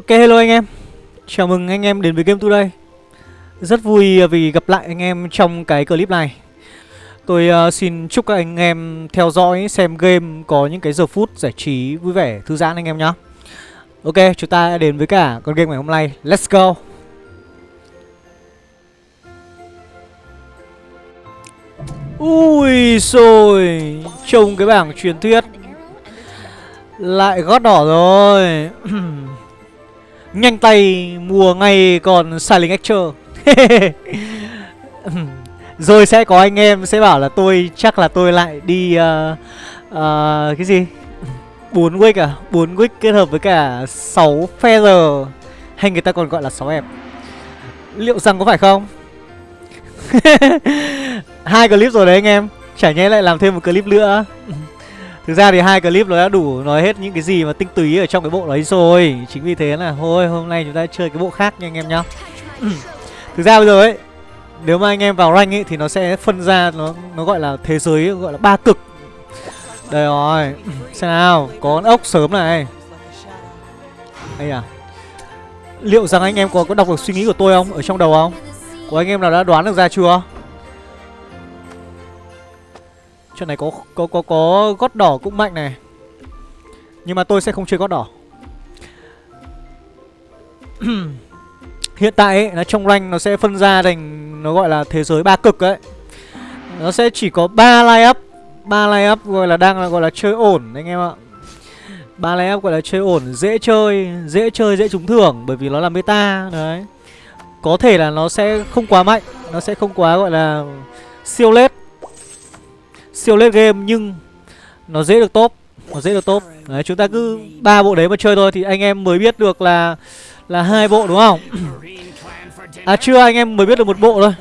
Ok hello anh em. Chào mừng anh em đến với Game Today. Rất vui à, vì gặp lại anh em trong cái clip này. Tôi uh, xin chúc các anh em theo dõi xem game có những cái giờ phút giải trí vui vẻ thư giãn anh em nhé Ok chúng ta đến với cả con game ngày hôm nay. Let's go. Ui rồi Trông cái bảng truyền thuyết. Lại gót đỏ rồi. Nhanh tay mua ngay còn Silent Acture Rồi sẽ có anh em sẽ bảo là tôi chắc là tôi lại đi uh, uh, Cái gì? 4 wick à? 4 wick kết hợp với cả 6 feather. Hay người ta còn gọi là 6 em, Liệu rằng có phải không? Hai clip rồi đấy anh em. Chả nhẽ lại làm thêm một clip nữa. Thực ra thì hai clip nó đã đủ nói hết những cái gì mà tinh túy ở trong cái bộ đấy rồi Chính vì thế là thôi hôm nay chúng ta chơi cái bộ khác nha anh em nhá Thực ra bây giờ ấy Nếu mà anh em vào rank ấy thì nó sẽ phân ra nó nó gọi là thế giới gọi là ba cực Đây rồi Xem nào có con ốc sớm này Đây à Liệu rằng anh em có, có đọc được suy nghĩ của tôi không? Ở trong đầu không? Của anh em nào đã đoán được ra chưa? Chuyện này có có có có gót đỏ cũng mạnh này. Nhưng mà tôi sẽ không chơi gót đỏ. Hiện tại ấy, nó trong rank nó sẽ phân ra thành nó gọi là thế giới ba cực ấy. Nó sẽ chỉ có 3 line up, 3 line up gọi là đang là gọi là chơi ổn anh em ạ. ba line up gọi là chơi ổn, dễ chơi, dễ chơi dễ trúng thưởng bởi vì nó là meta đấy. Có thể là nó sẽ không quá mạnh, nó sẽ không quá gọi là siêu lết siêu late game nhưng nó dễ được top nó dễ được top. Đấy chúng ta cứ ba bộ đấy mà chơi thôi thì anh em mới biết được là là hai bộ đúng không? À chưa anh em mới biết được một bộ thôi.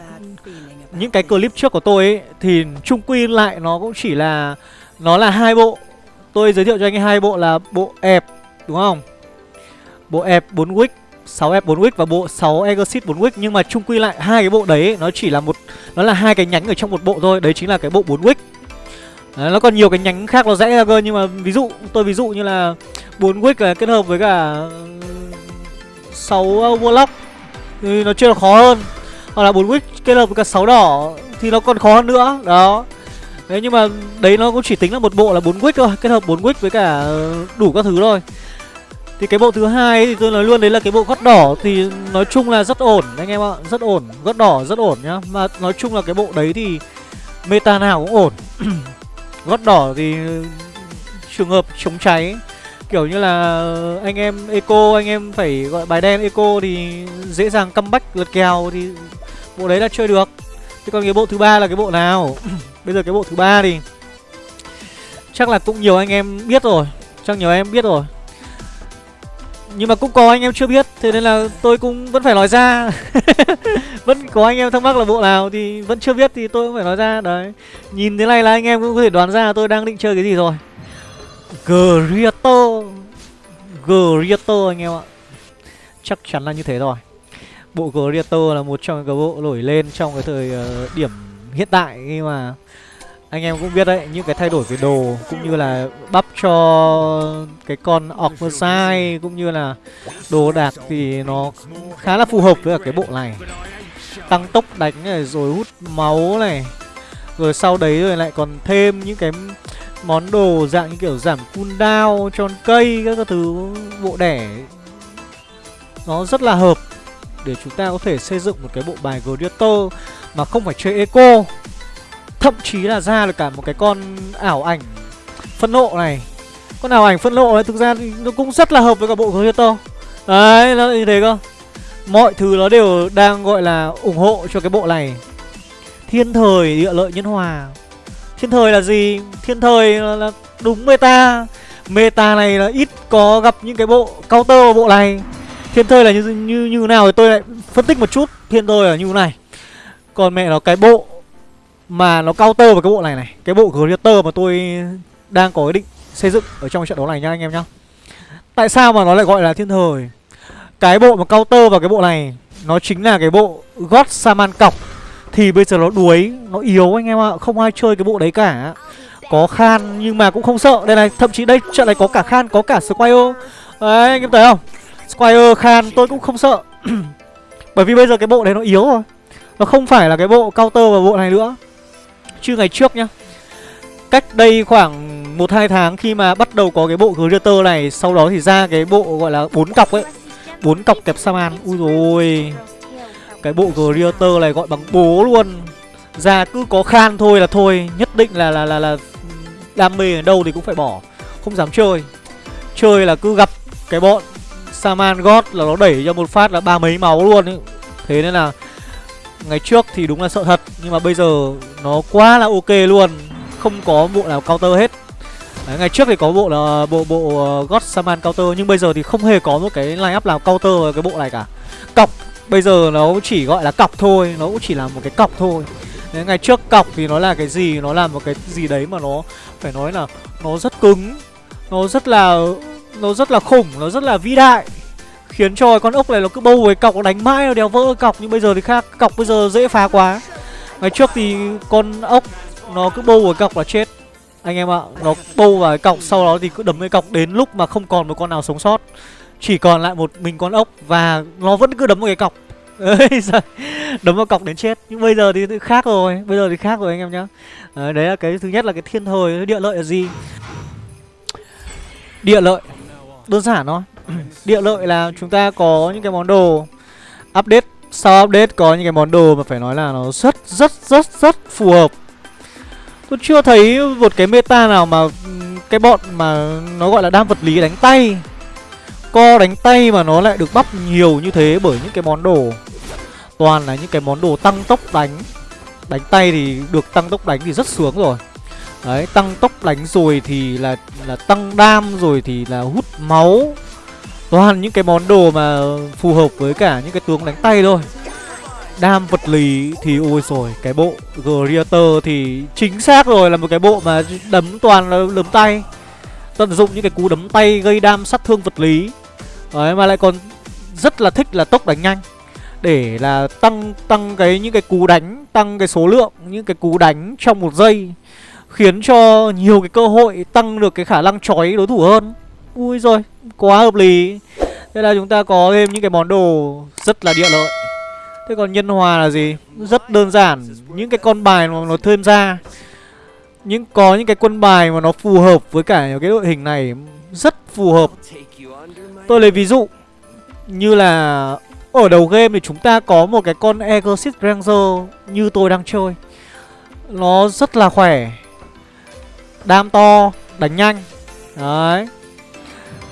Những cái clip trước của tôi ấy thì chung quy lại nó cũng chỉ là nó là hai bộ. Tôi giới thiệu cho anh em hai bộ là bộ ẹp đúng không? Bộ ẹp 4 wick 6 F 4 wick và bộ 6 Exit 4 wick. Nhưng mà chung quy lại hai cái bộ đấy nó chỉ là một nó là hai cái nhánh ở trong một bộ thôi, đấy chính là cái bộ 4 wick. Đấy, nó còn nhiều cái nhánh khác nó rẽ ra cơ nhưng mà ví dụ tôi ví dụ như là bốn wick là kết hợp với cả 6 ờ, Warlock thì nó chưa là khó hơn. Hoặc là bốn wick kết hợp với cả 6 đỏ thì nó còn khó hơn nữa. Đó. Đấy nhưng mà đấy nó cũng chỉ tính là một bộ là bốn wick thôi, kết hợp bốn wick với cả đủ các thứ thôi. Thì cái bộ thứ hai thì tôi nói luôn đấy là cái bộ gót đỏ thì nói chung là rất ổn anh em ạ, rất ổn, gót đỏ rất ổn nhá. Mà nói chung là cái bộ đấy thì meta nào cũng ổn. gót đỏ thì trường hợp chống cháy kiểu như là anh em eco anh em phải gọi bài đen eco thì dễ dàng comeback lật kèo thì bộ đấy là chơi được. Thế còn cái bộ thứ ba là cái bộ nào? Bây giờ cái bộ thứ ba thì chắc là cũng nhiều anh em biết rồi, chắc nhiều anh em biết rồi nhưng mà cũng có anh em chưa biết, Thế nên là tôi cũng vẫn phải nói ra. Vẫn có anh em thắc mắc là bộ nào Thì vẫn chưa biết thì tôi cũng phải nói ra, Đấy. Nhìn thế này là anh em cũng có thể đoán ra tôi đang định chơi cái gì rồi. Grieto Grieto anh em ạ. Chắc chắn là như thế rồi. Bộ Grieto là một trong cái bộ nổi lên trong cái thời ờ, điểm hiện tại khi mà anh em cũng biết đấy, những cái thay đổi về đồ cũng như là bắp cho cái con Orcmosai cũng như là đồ đạc thì nó khá là phù hợp với cái bộ này. Tăng tốc đánh này, rồi hút máu này, rồi sau đấy rồi lại còn thêm những cái món đồ dạng như kiểu giảm cooldown cho cây các thứ bộ đẻ. Nó rất là hợp để chúng ta có thể xây dựng một cái bộ bài Gladiator mà không phải chơi eco. Thậm chí là ra được cả một cái con ảo ảnh phân nộ này. Con ảo ảnh phân nộ này thực ra nó cũng rất là hợp với cả bộ Creator Đấy, nó như thế cơ. Mọi thứ nó đều đang gọi là ủng hộ cho cái bộ này. Thiên thời địa lợi nhân hòa. Thiên thời là gì? Thiên thời là, là đúng meta. Meta này là ít có gặp những cái bộ counter vào bộ này. Thiên thời là như, như, như nào thì tôi lại phân tích một chút. Thiên thời là như này. Còn mẹ nó cái bộ mà nó counter vào cái bộ này này. Cái bộ Greater mà tôi đang có ý định xây dựng ở trong trận đấu này nha anh em nhá. Tại sao mà nó lại gọi là thiên thời? Cái bộ mà counter vào cái bộ này, Nó chính là cái bộ God Saman cọc. Thì bây giờ nó đuối, Nó yếu anh em ạ, Không ai chơi cái bộ đấy cả. Có Khan nhưng mà cũng không sợ. Đây này, thậm chí đây trận này có cả Khan, có cả Squire. Đấy, anh em thấy không? Squire, Khan, tôi cũng không sợ. Bởi vì bây giờ cái bộ đấy nó yếu rồi. Nó không phải là cái bộ counter và bộ này nữa. Chứ ngày trước nhá Cách đây khoảng 1-2 tháng khi mà bắt đầu có cái bộ Greater này Sau đó thì ra cái bộ gọi là bốn cọc ấy. Bốn cọc kẹp Saman Ui rồi Cái bộ Greater này gọi bằng bố luôn. Ra cứ có khan thôi là thôi Nhất định là là là, là đam mê ở đâu thì cũng phải bỏ. Không dám chơi. Chơi là cứ gặp cái bọn Saman God là nó đẩy cho một phát là ba mấy máu luôn ấy. Thế nên là Ngày trước thì đúng là sợ thật Nhưng mà bây giờ nó quá là ok luôn Không có bộ nào counter hết Đấy, ngày trước thì có bộ là bộ bộ uh, God Saman counter nhưng bây giờ thì không hề có một cái line up nào counter cái bộ này cả. Cọc bây giờ nó chỉ gọi là cọc thôi, nó cũng chỉ là một cái cọc thôi. Đấy, ngày trước cọc thì nó là cái gì, nó là một cái gì đấy mà nó phải nói là nó rất cứng, nó rất là nó rất là khủng, nó rất là vĩ đại. Khiến cho con ốc này nó cứ bâu với cọc nó đánh mãi nó đéo vỡ cọc nhưng bây giờ thì khác, cọc bây giờ dễ phá quá. Ngày trước thì con ốc nó cứ bâu với cọc là chết. Anh em ạ Nó bâu vào cái cọc Sau đó thì cứ đấm cái cọc đến lúc mà không còn một con nào sống sót. Chỉ còn lại một mình con ốc Và nó vẫn cứ đấm vào cái cọc. Đấm vào cọc đến chết. Nhưng bây giờ thì khác rồi Bây giờ thì khác rồi anh em nhá. Đấy, đấy là cái thứ nhất là cái thiên thời Địa lợi là gì? Địa lợi Đơn giản thôi. Địa lợi là chúng ta có những cái món đồ Update. Sau update có những cái món đồ mà phải nói là nó rất rất rất rất phù hợp. Tôi chưa thấy một cái meta nào mà cái bọn mà nó gọi là đam vật lý đánh tay. Co đánh tay mà nó lại được bắp nhiều như thế bởi những cái món đồ. Toàn là những cái món đồ tăng tốc đánh. Đánh tay thì được tăng tốc đánh thì rất sướng rồi. Đấy, tăng tốc đánh rồi thì là là tăng đam rồi thì là hút máu. Toàn những cái món đồ mà phù hợp với cả những cái tướng đánh tay thôi. Đam vật lý thì ôi rồi Cái bộ Greater thì chính xác rồi, là một cái bộ mà đấm toàn là đấm tay. Tận dụng những cái cú đấm tay gây đam sát thương vật lý. Đấy, mà lại còn rất là thích là tốc đánh nhanh. Để là tăng tăng cái những cái cú đánh, Tăng cái số lượng, những cái cú đánh trong một giây, Khiến cho nhiều cái cơ hội, tăng được cái khả năng chói đối thủ hơn. Ui rồi, quá hợp lý. Thế là chúng ta có thêm những cái món đồ rất là địa lợi. Thế còn nhân hòa là gì? Rất đơn giản, Những cái con bài mà nó thêm ra. Những, Có những cái quân bài mà nó phù hợp với cả cái đội hình này, Rất phù hợp. Tôi lấy ví dụ, Như là Ở đầu game thì chúng ta có một cái con Exorcist Ranger Như tôi đang chơi. Nó rất là khỏe, Đam to, Đánh nhanh. Đấy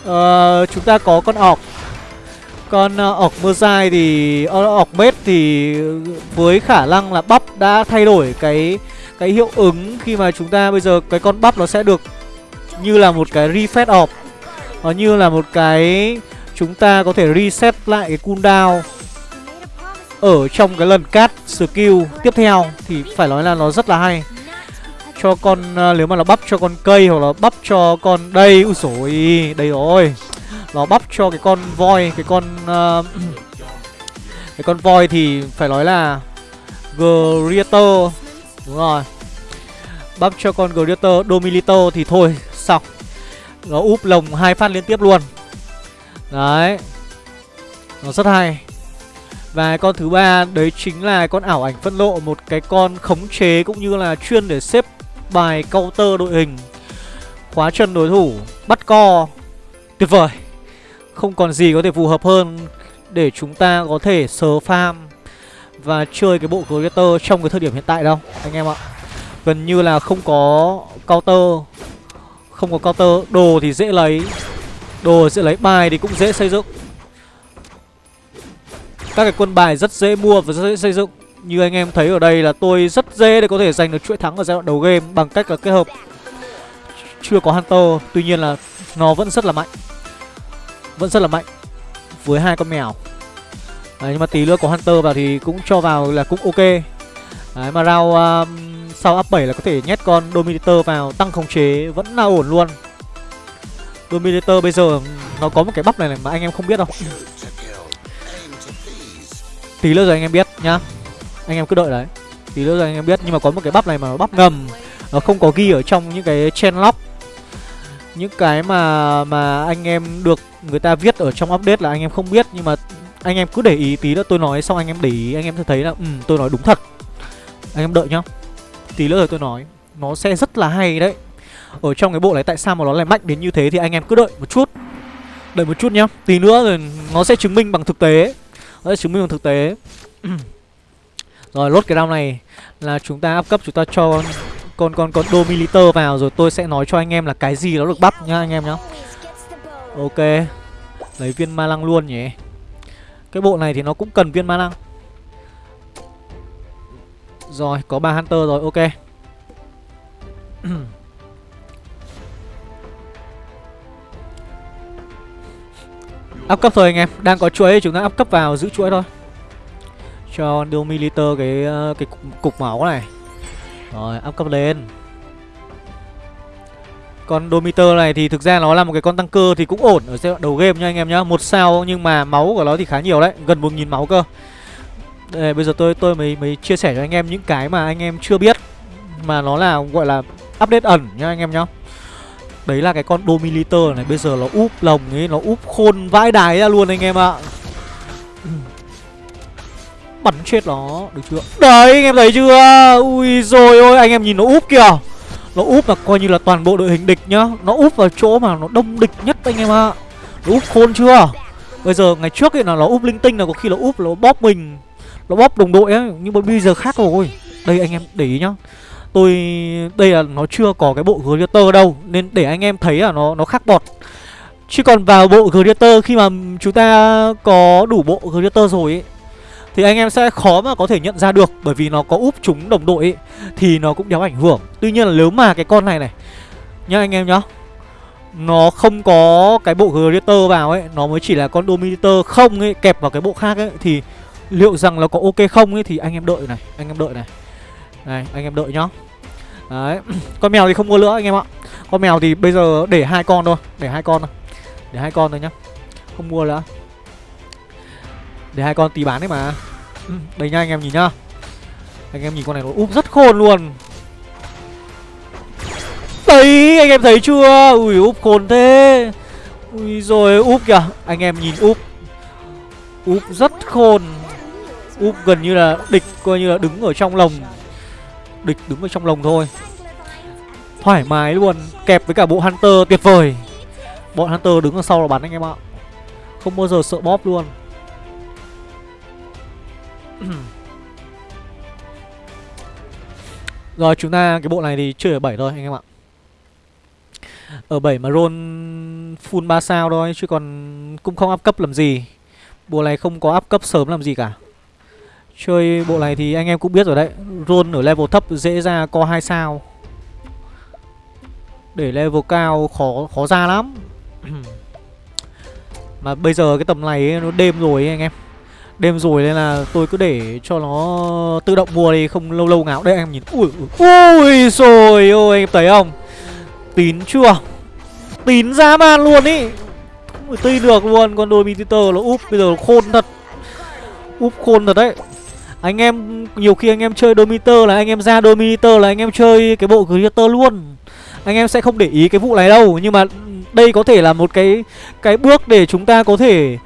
ờ, Chúng ta có con ọc. Con ờ, ọc mưa dài thì ờ, ọc mết thì với khả năng là bắp đã thay đổi cái cái hiệu ứng khi mà chúng ta bây giờ cái con bắp nó sẽ được như là một cái reset off. Nó như là một cái chúng ta có thể reset lại cái cooldown ở trong cái lần cast skill tiếp theo thì phải nói là nó rất là hay cho con uh, nếu mà nó bắp cho con cây hoặc là bắp cho con đây ui rồi đây rồi. Nó bắp cho cái con voi cái con uh, cái con voi thì phải nói là Greater đúng rồi. Bắp cho con Greater Domilito thì thôi xong. Nó úp lồng hai phát liên tiếp luôn. Đấy. Nó rất hay. Và con thứ ba đấy chính là con ảo ảnh phân lộ một cái con khống chế cũng như là chuyên để xếp bài counter đội hình. Khóa chân đối thủ, bắt co. Tuyệt vời. Không còn gì có thể phù hợp hơn để chúng ta có thể sờ farm và chơi cái bộ Creator trong cái thời điểm hiện tại đâu, anh em ạ. Gần như là không có counter Không có counter Đồ thì dễ lấy. Đồ dễ lấy, bài thì cũng dễ xây dựng. Các cái quân bài rất dễ mua và rất dễ xây dựng. Như anh em thấy ở đây là tôi rất dễ để có thể giành được chuỗi thắng ở giai đoạn đầu game Bằng cách là kết hợp. Chưa có Hunter Tuy nhiên là nó vẫn rất là mạnh. Vẫn rất là mạnh với hai con mèo. Đấy, nhưng mà tí nữa có Hunter vào thì cũng cho vào là cũng ok. Đấy, mà round um, sau up 7 là có thể nhét con Dominator vào tăng khống chế vẫn là ổn luôn. Dominator bây giờ ừ, nó có một cái bắp này, này mà anh em không biết đâu. Tí nữa rồi anh em biết nhá. Anh em cứ đợi đấy. Tí nữa rồi anh em biết Nhưng mà có một cái bắp này mà bắp ngầm Nó không có ghi ở trong những cái chain lock. Những cái mà mà anh em được người ta viết ở trong update là anh em không biết nhưng mà anh em cứ để ý tí nữa tôi nói xong anh em để ý anh em sẽ thấy là ừ, tôi nói đúng thật. Anh em đợi nhá. Tí nữa rồi tôi nói. Nó sẽ rất là hay đấy. Ở trong cái bộ này tại sao mà nó lại mạnh đến như thế thì anh em cứ đợi một chút. Đợi một chút nhá. Tí nữa rồi nó sẽ chứng minh bằng thực tế. Nó sẽ chứng minh bằng thực tế. rồi lốt cái round này là chúng ta áp cấp chúng ta cho con con con dominator vào rồi tôi sẽ nói cho anh em là cái gì nó được bắp nhá anh em nhá. Ok. Lấy viên ma lăng luôn nhỉ. Cái bộ này thì nó cũng cần viên ma lăng. Rồi, có ba hunter rồi, ok. áp cấp thôi anh em, đang có chuỗi chúng ta áp cấp vào giữ chuỗi thôi. Cho Domiliter cái ờ, cái cục, cục máu này. Rồi, áp cấp lên. Con Domiter này thì thực ra nó là một cái con tăng cơ thì cũng ổn ở giai đoạn đầu game nha anh em nhá. Một sao nhưng mà máu của nó thì khá nhiều đấy Gần 1.000 máu cơ. Đây, bây giờ tôi tôi mới mới chia sẻ cho anh em những cái mà anh em chưa biết Mà nó là gọi là update ẩn nha anh em nhá. Đấy là cái con Domiliter này Bây giờ nó úp lồng ấy Nó úp khôn vãi đái ra luôn anh em ạ. Bắn chết nó. Được chưa? Đấy, anh em thấy chưa? Ui rồi ôi, anh em nhìn nó úp kìa. Nó úp là coi như là toàn bộ đội hình địch nhá. Nó úp vào chỗ mà nó đông địch nhất anh em ạ. Nó úp khôn chưa? Bây giờ ngày trước ấy là nó úp linh tinh, là có khi nó úp nó bóp mình. Nó bóp đồng đội ấy, Nhưng mà bây giờ khác rồi. Đây, anh em để ý nhá. Tôi, Đây là nó chưa có cái bộ Gladiator đâu, Nên để anh em thấy là nó nó khác bọt. Chứ còn vào bộ Gladiator, khi mà chúng ta có đủ bộ Gladiator rồi ấy thì anh em sẽ khó mà có thể nhận ra được bởi vì nó có úp chúng đồng đội ấy, thì nó cũng đéo ảnh hưởng. Tuy nhiên là nếu mà cái con này này nhá anh em nhá. Nó không có cái bộ Greater vào ấy, nó mới chỉ là con Dominator không ấy kẹp vào cái bộ khác ấy thì liệu rằng nó có ok không ấy thì anh em đợi này, anh em đợi này. Này, anh em đợi nhá. Đấy, con mèo thì không mua nữa anh em ạ. Con mèo thì bây giờ để hai con thôi, để hai con thôi. Để hai con thôi nhá. Không mua nữa. Để hai con tí bán đấy mà. Ừ, Đây nha anh em nhìn nhá. Anh em nhìn con này nó úp rất khôn luôn. Đấy anh em thấy chưa? Ui úp khôn thế. Ui rồi úp kìa. Anh em nhìn úp. Úp rất khôn. Úp gần như là địch coi như là đứng ở trong lồng. Địch đứng ở trong lồng thôi. Thoải mái luôn. Kẹp với cả bộ Hunter tuyệt vời. Bọn Hunter đứng ở sau là bắn anh em ạ. Không bao giờ sợ bóp luôn. Rồi chúng ta cái bộ này thì chơi ở 7 thôi anh em ạ. Ở 7 mà roll full 3 sao thôi Chứ còn cũng không áp cấp làm gì. Bộ này không có áp cấp sớm làm gì cả. Chơi bộ này thì anh em cũng biết rồi đấy Roll ở level thấp dễ ra co 2 sao. Để level cao khó khó ra lắm. Mà bây giờ cái tầm này ấy, nó đêm rồi ấy, anh em. Đêm rồi nên là tôi cứ để cho nó tự động mua đi, Không lâu lâu ngáo. Đây em nhìn. Ui ui rồi, ôi, anh thấy không? Tín chưa? Tín ra man luôn ý. Không tin được luôn, Con đôi Mititor nó úp, Bây giờ nó khôn thật. Úp khôn thật đấy. Anh em, Nhiều khi anh em chơi Dominator là anh em ra Dominator là anh em chơi cái bộ Creator luôn. Anh em sẽ không để ý cái vụ này đâu, Nhưng mà đây có thể là một cái Cái bước để chúng ta có thể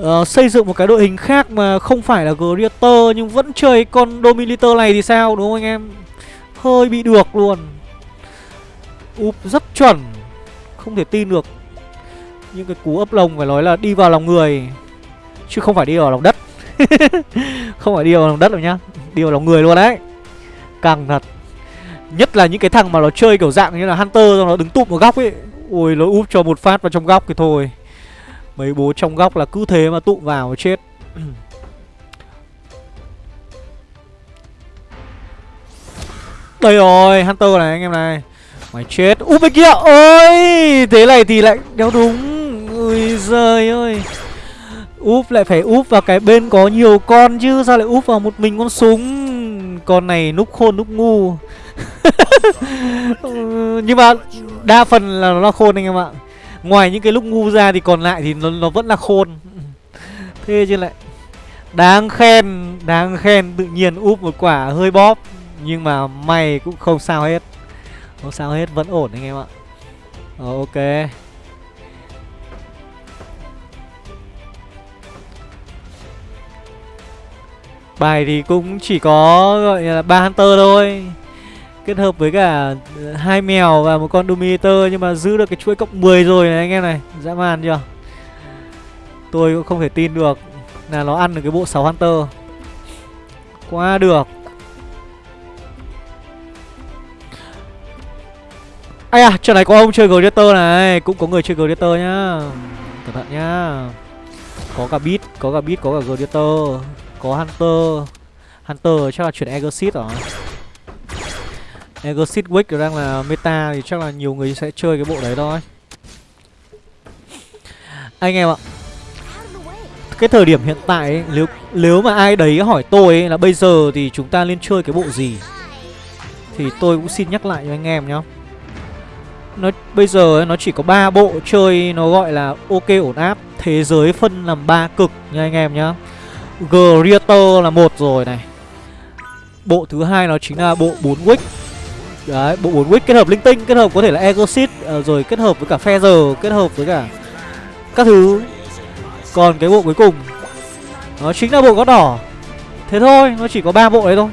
uh, xây dựng một cái đội hình khác mà không phải là Greater nhưng vẫn chơi con Dominator này thì sao đúng không anh em? Hơi bị được luôn. Úp rất chuẩn. Không thể tin được. Những cái cú ấp lồng phải nói là đi vào lòng người chứ không phải đi vào lòng đất. không phải đi vào lòng đất đâu nhá. Đi vào lòng người luôn đấy. Càng thật. Nhất là những cái thằng mà nó chơi kiểu dạng như là Hunter nó đứng tụm một góc ấy. Ôi nó úp cho một phát vào trong góc thì thôi. Mấy bố trong góc là cứ thế mà tụ vào chết. Đây rồi, Hunter này, anh em này. Mày chết. Úp bên kia ơi Thế này thì lại đéo đúng. Ui giời ơi. Úp lại phải úp vào cái bên có nhiều con chứ, Sao lại úp vào một mình con súng? Con này núp khôn núp ngu. Ừ, nhưng mà đa phần là nó là khôn anh em ạ. Ngoài những cái lúc ngu ra thì còn lại thì nó, nó vẫn là khôn. Thế chứ lại Đáng khen Đáng khen tự nhiên úp một quả hơi bóp. Nhưng mà may cũng không sao hết. Không sao hết vẫn ổn anh em ạ. Ờ ok. Bài thì cũng chỉ có gọi là ba Hunter thôi. Kết hợp với cả ờ, hai mèo và một con Dominator Nhưng mà giữ được cái chuỗi cộng 10 rồi này anh em này. Dã man chưa? Tôi cũng không thể tin được Là nó ăn được cái bộ 6 Hunter. Quá được. Ai à, trận này có ông chơi Gladiator này. Cũng có người chơi Gladiator nhá. Cẩn thận nhá. Có cả Beat, có cả Beat, có cả Gladiator. Có Hunter. Hunter chắc là chuyển Exit rồi Exit Wick đang là meta Thì chắc là nhiều người sẽ chơi cái bộ đấy thôi. Anh em ạ cái thời điểm hiện tại ấy, nếu nếu mà ai đấy hỏi tôi ấy, là bây giờ thì chúng ta nên chơi cái bộ gì? Thì tôi cũng xin nhắc lại cho anh em nhá. Nó bây giờ ấy, nó chỉ có ba bộ chơi nó gọi là ok ổn áp thế giới phân làm ba cực nha anh em nhá. Greater là một rồi này. Bộ thứ hai nó chính là bộ 4 wick đấy bộ 4 wick kết hợp linh tinh kết hợp có thể là Egosit uh, ờ, rồi kết hợp với cả feather kết hợp với cả các thứ. Còn cái bộ cuối cùng nó chính là bộ gót đỏ. Thế thôi nó chỉ có ba bộ đấy thôi.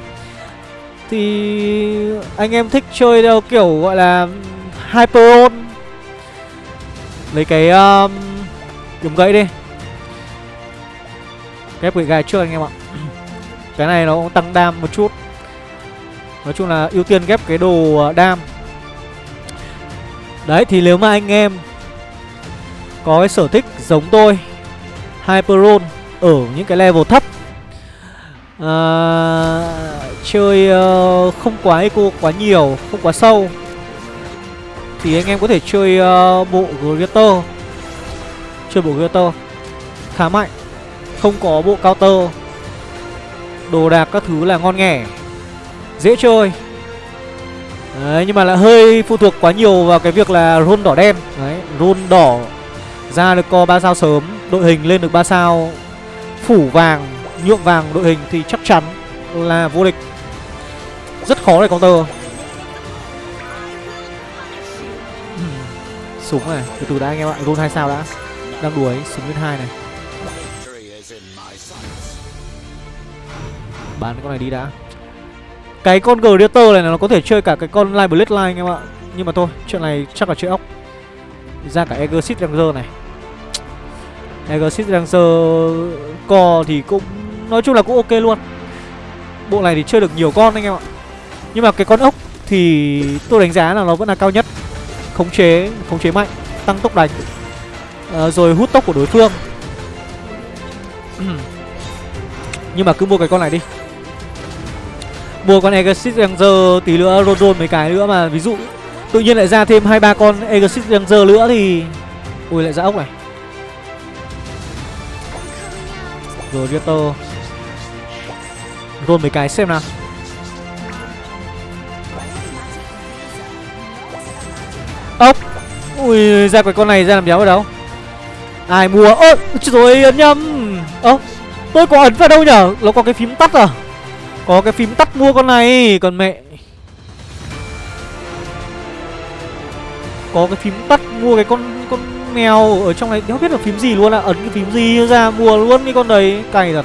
Thì anh em thích chơi theo kiểu gọi là Hyperon Lấy cái um, Kiếm gậy đi. Ghép gậy gai trước anh em ạ. Cái này nó cũng tăng đam một chút. Nói chung là ưu tiên ghép cái đồ ờ, đam. Đấy thì nếu mà anh em Có cái sở thích giống tôi Hyperon Ở những cái level thấp à, Chơi uh, không quá eco quá nhiều Không quá sâu thì anh em có thể chơi uh, bộ Greater. Chơi bộ Greater Khá mạnh Không có bộ counter. Đồ đạc các thứ là ngon nghẻ. Dễ chơi. Đấy, nhưng mà lại hơi phụ thuộc quá nhiều vào cái việc là run đỏ đen. Đấy, roll đỏ ra được co 3 sao sớm Đội hình lên được 3 sao Phủ vàng, nhuộm vàng đội hình thì chắc chắn là vô địch. Rất khó để counter. Súng này, từ từ đã anh em ạ, roll hai sao đã. Đang đuổi, súng lên hai này. Bán con này đi đã. Cái con Greater này nó có thể chơi cả cái con Live line anh em ạ. Nhưng mà thôi, chuyện này chắc là chơi ốc. Ra cả Exit Ranger này. Exit Ranger Co thì cũng Nói chung là cũng ok luôn. Bộ này thì chơi được nhiều con anh em ạ. Nhưng mà cái con ốc thì tôi đánh giá là nó vẫn là cao nhất. Khống chế khống chế mạnh tăng tốc đánh. À, rồi hút tốc của đối phương. Nhưng mà cứ mua cái con này đi mua con Exit Ranger tí nữa, rôn rôn mấy cái nữa mà, ví dụ, tự nhiên lại ra thêm hai ba con Exit Ranger nữa thì, ui, lại ra ốc này. Rồi Rieter rôn mấy cái xem nào. Ốc. Ui, ra cái con này ra làm đéo ở đâu? Ai mua? Ơ rồi, ấn nhầm. Ơ, tôi có ấn vào đâu nhở? Nó có cái phím tắt à? Có cái phím tắt mua con này, còn mẹ. Có cái phím tắt mua cái con con mèo ở trong này. Không biết là phím gì luôn ạ? À. ấn cái phím gì ra, mua luôn cái con đấy. Cày thật.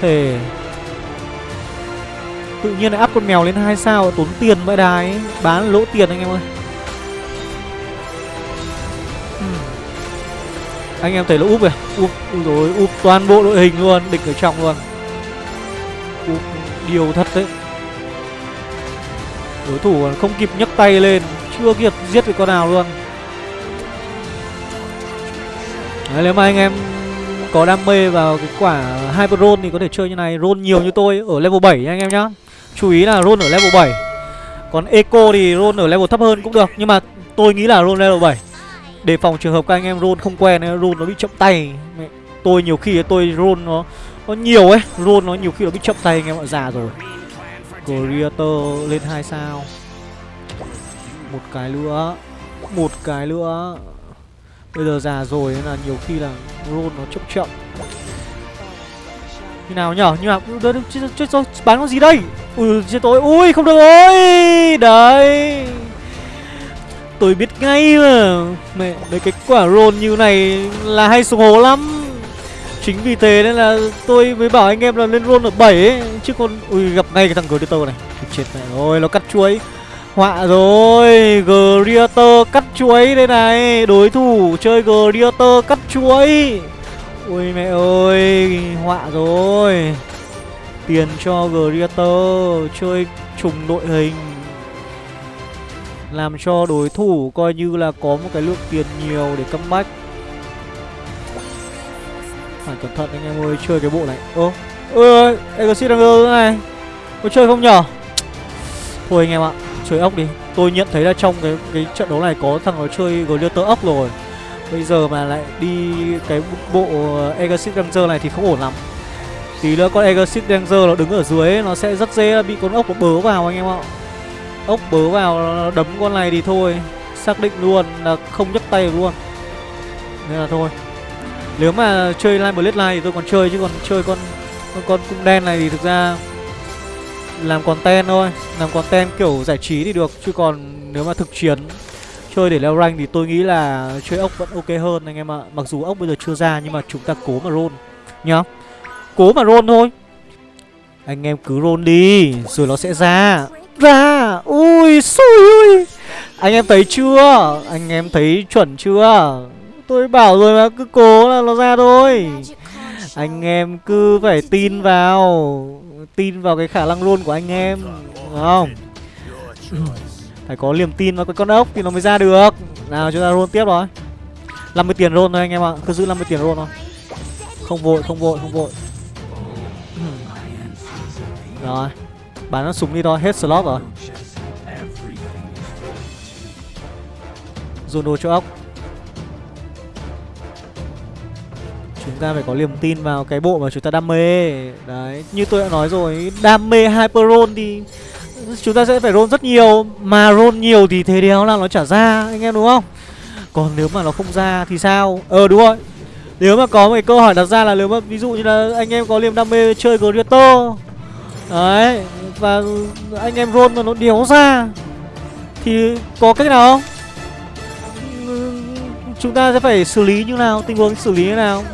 Thề. Tự nhiên lại áp con mèo lên hai sao, Tốn tiền vậy đài Bán lỗ tiền anh em ơi. Hmm. Anh em thấy là úp kìa Úp rồi úp toàn bộ đội hình luôn, Địch ở trong luôn cũng điều thật đấy. Đối thủ không kịp nhấc tay lên Chưa kịp giết được con nào luôn. Đấy, nếu mà anh em có đam mê vào cái quả Hyper Roll thì có thể chơi như này. Roll nhiều như tôi ở level 7 nha anh em nhá. Chú ý là roll ở level 7 Còn Eco thì roll ở level thấp hơn cũng được Nhưng mà tôi nghĩ là roll level 7 Để phòng trường hợp các anh em roll không quen Roll nó bị chậm tay. Tôi nhiều khi tôi roll nó có nhiều ấy Roll nó nhiều khi nó bị chậm tay anh em ạ già rồi. Creator lên 2 sao. Một cái nữa Một cái nữa. Bây giờ già rồi nên là nhiều khi là roll nó chậm chậm. Như nào nhở? Nhưng mà chết, chết, chết rồi bán con gì đây? Ui chết tôi ui không được rồi. Đấy. Tôi biết ngay mà. Mẹ, mấy cái quả roll như này là hay xuống hố lắm. Chính vì thế nên là tôi mới bảo anh em là lên roll ở 7 ấy. Chứ còn, ui gặp ngay cái thằng Greater này. Chết mẹ rồi, nó cắt chuối. Họa rồi, Greater cắt chuối đây này. Đối thủ chơi Greater cắt chuối. Ui mẹ ơi, họa rồi. Tiền cho Greater chơi trùng đội hình. Làm cho đối thủ coi như là có một cái lượng tiền nhiều để comeback. Phải cẩn thận anh em ơi, chơi cái bộ này. Ô, ơi Exit Ranger này. Có chơi không nhở? Thôi anh em ạ, chơi ốc đi. Tôi nhận thấy là trong cái cái trận đấu này có thằng nó chơi Glitter ốc rồi. Bây giờ mà lại đi cái bộ Exit Ranger này thì không ổn lắm. Tí nữa con Exit Ranger nó đứng ở dưới ấy, Nó sẽ rất dễ bị con ốc nó bớ vào anh em ạ. Ốc bớ vào đấm con này thì thôi. Xác định luôn là không nhấc tay luôn. Nên là thôi. Nếu mà chơi lime Blade Line thì tôi còn chơi Chứ còn chơi con con, con cung đen này thì thực ra Làm content thôi. Làm content kiểu giải trí thì được Chứ còn nếu mà thực chiến Chơi để leo rank thì tôi nghĩ là chơi ốc vẫn ok hơn anh em ạ. Mặc dù ốc bây giờ chưa ra nhưng mà chúng ta cố mà roll Nhá. Cố mà roll thôi. Anh em cứ roll đi Rồi nó sẽ ra. Ra! Ui xui ui. Anh em thấy chưa? Anh em thấy chuẩn chưa? Tôi bảo rồi mà cứ cố là nó ra thôi. Anh em cứ phải tin vào Tin vào cái khả năng luôn của anh em Đúng không? Phải có niềm tin vào cái con ốc thì nó mới ra được. Nào chúng ta roll tiếp rồi. 50 tiền roll thôi anh em ạ Cứ giữ 50 tiền roll thôi. Không vội không vội không vội. Rồi Bán nó súng đi thôi, hết slot rồi. Dồn đồ cho ốc. Chúng ta phải có niềm tin vào cái bộ mà chúng ta đam mê. Đấy, như tôi đã nói rồi Đam mê Hyper Roll thì Chúng ta sẽ phải roll rất nhiều. Mà roll nhiều thì thế đéo là nó trả ra Anh em đúng không? Còn nếu mà nó không ra thì sao? Ờ đúng rồi. Nếu mà có một cái câu hỏi đặt ra là nếu mà ví dụ như là anh em có niềm đam mê chơi Greater Đấy Và anh em roll mà nó đéo ra Thì có cách nào không? Chúng ta sẽ phải xử lý như nào? Tình huống xử lý như nào?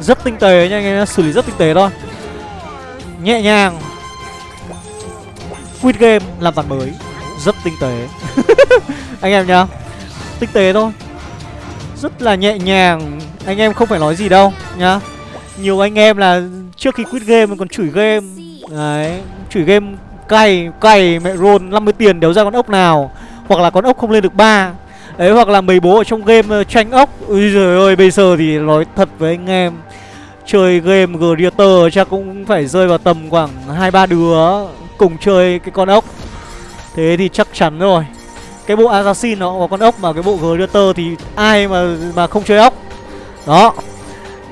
Rất tinh tế nha anh em Xử lý rất tinh tế thôi. Nhẹ nhàng. Quit game làm ván mới. Rất tinh tế. Anh em nhá, Tinh tế thôi. Rất là nhẹ nhàng. Anh em không phải nói gì đâu nhá. Nhiều anh em là trước khi quit game còn chửi game. Đấy, Chửi game cay Cay, mẹ rôn, 50 tiền đéo ra con ốc nào. Hoặc là con ốc không lên được ba. Đấy, hoặc là mấy bố ở trong game ờ, tranh ốc. Ui giời ơi, bây giờ thì nói thật với anh em, Chơi game Greater chắc cũng phải rơi vào tầm khoảng hai ba đứa Cùng chơi cái con ốc. Thế thì chắc chắn rồi. Cái bộ Assassin nó có con ốc mà, cái bộ Greater thì ai mà mà không chơi ốc. Đó.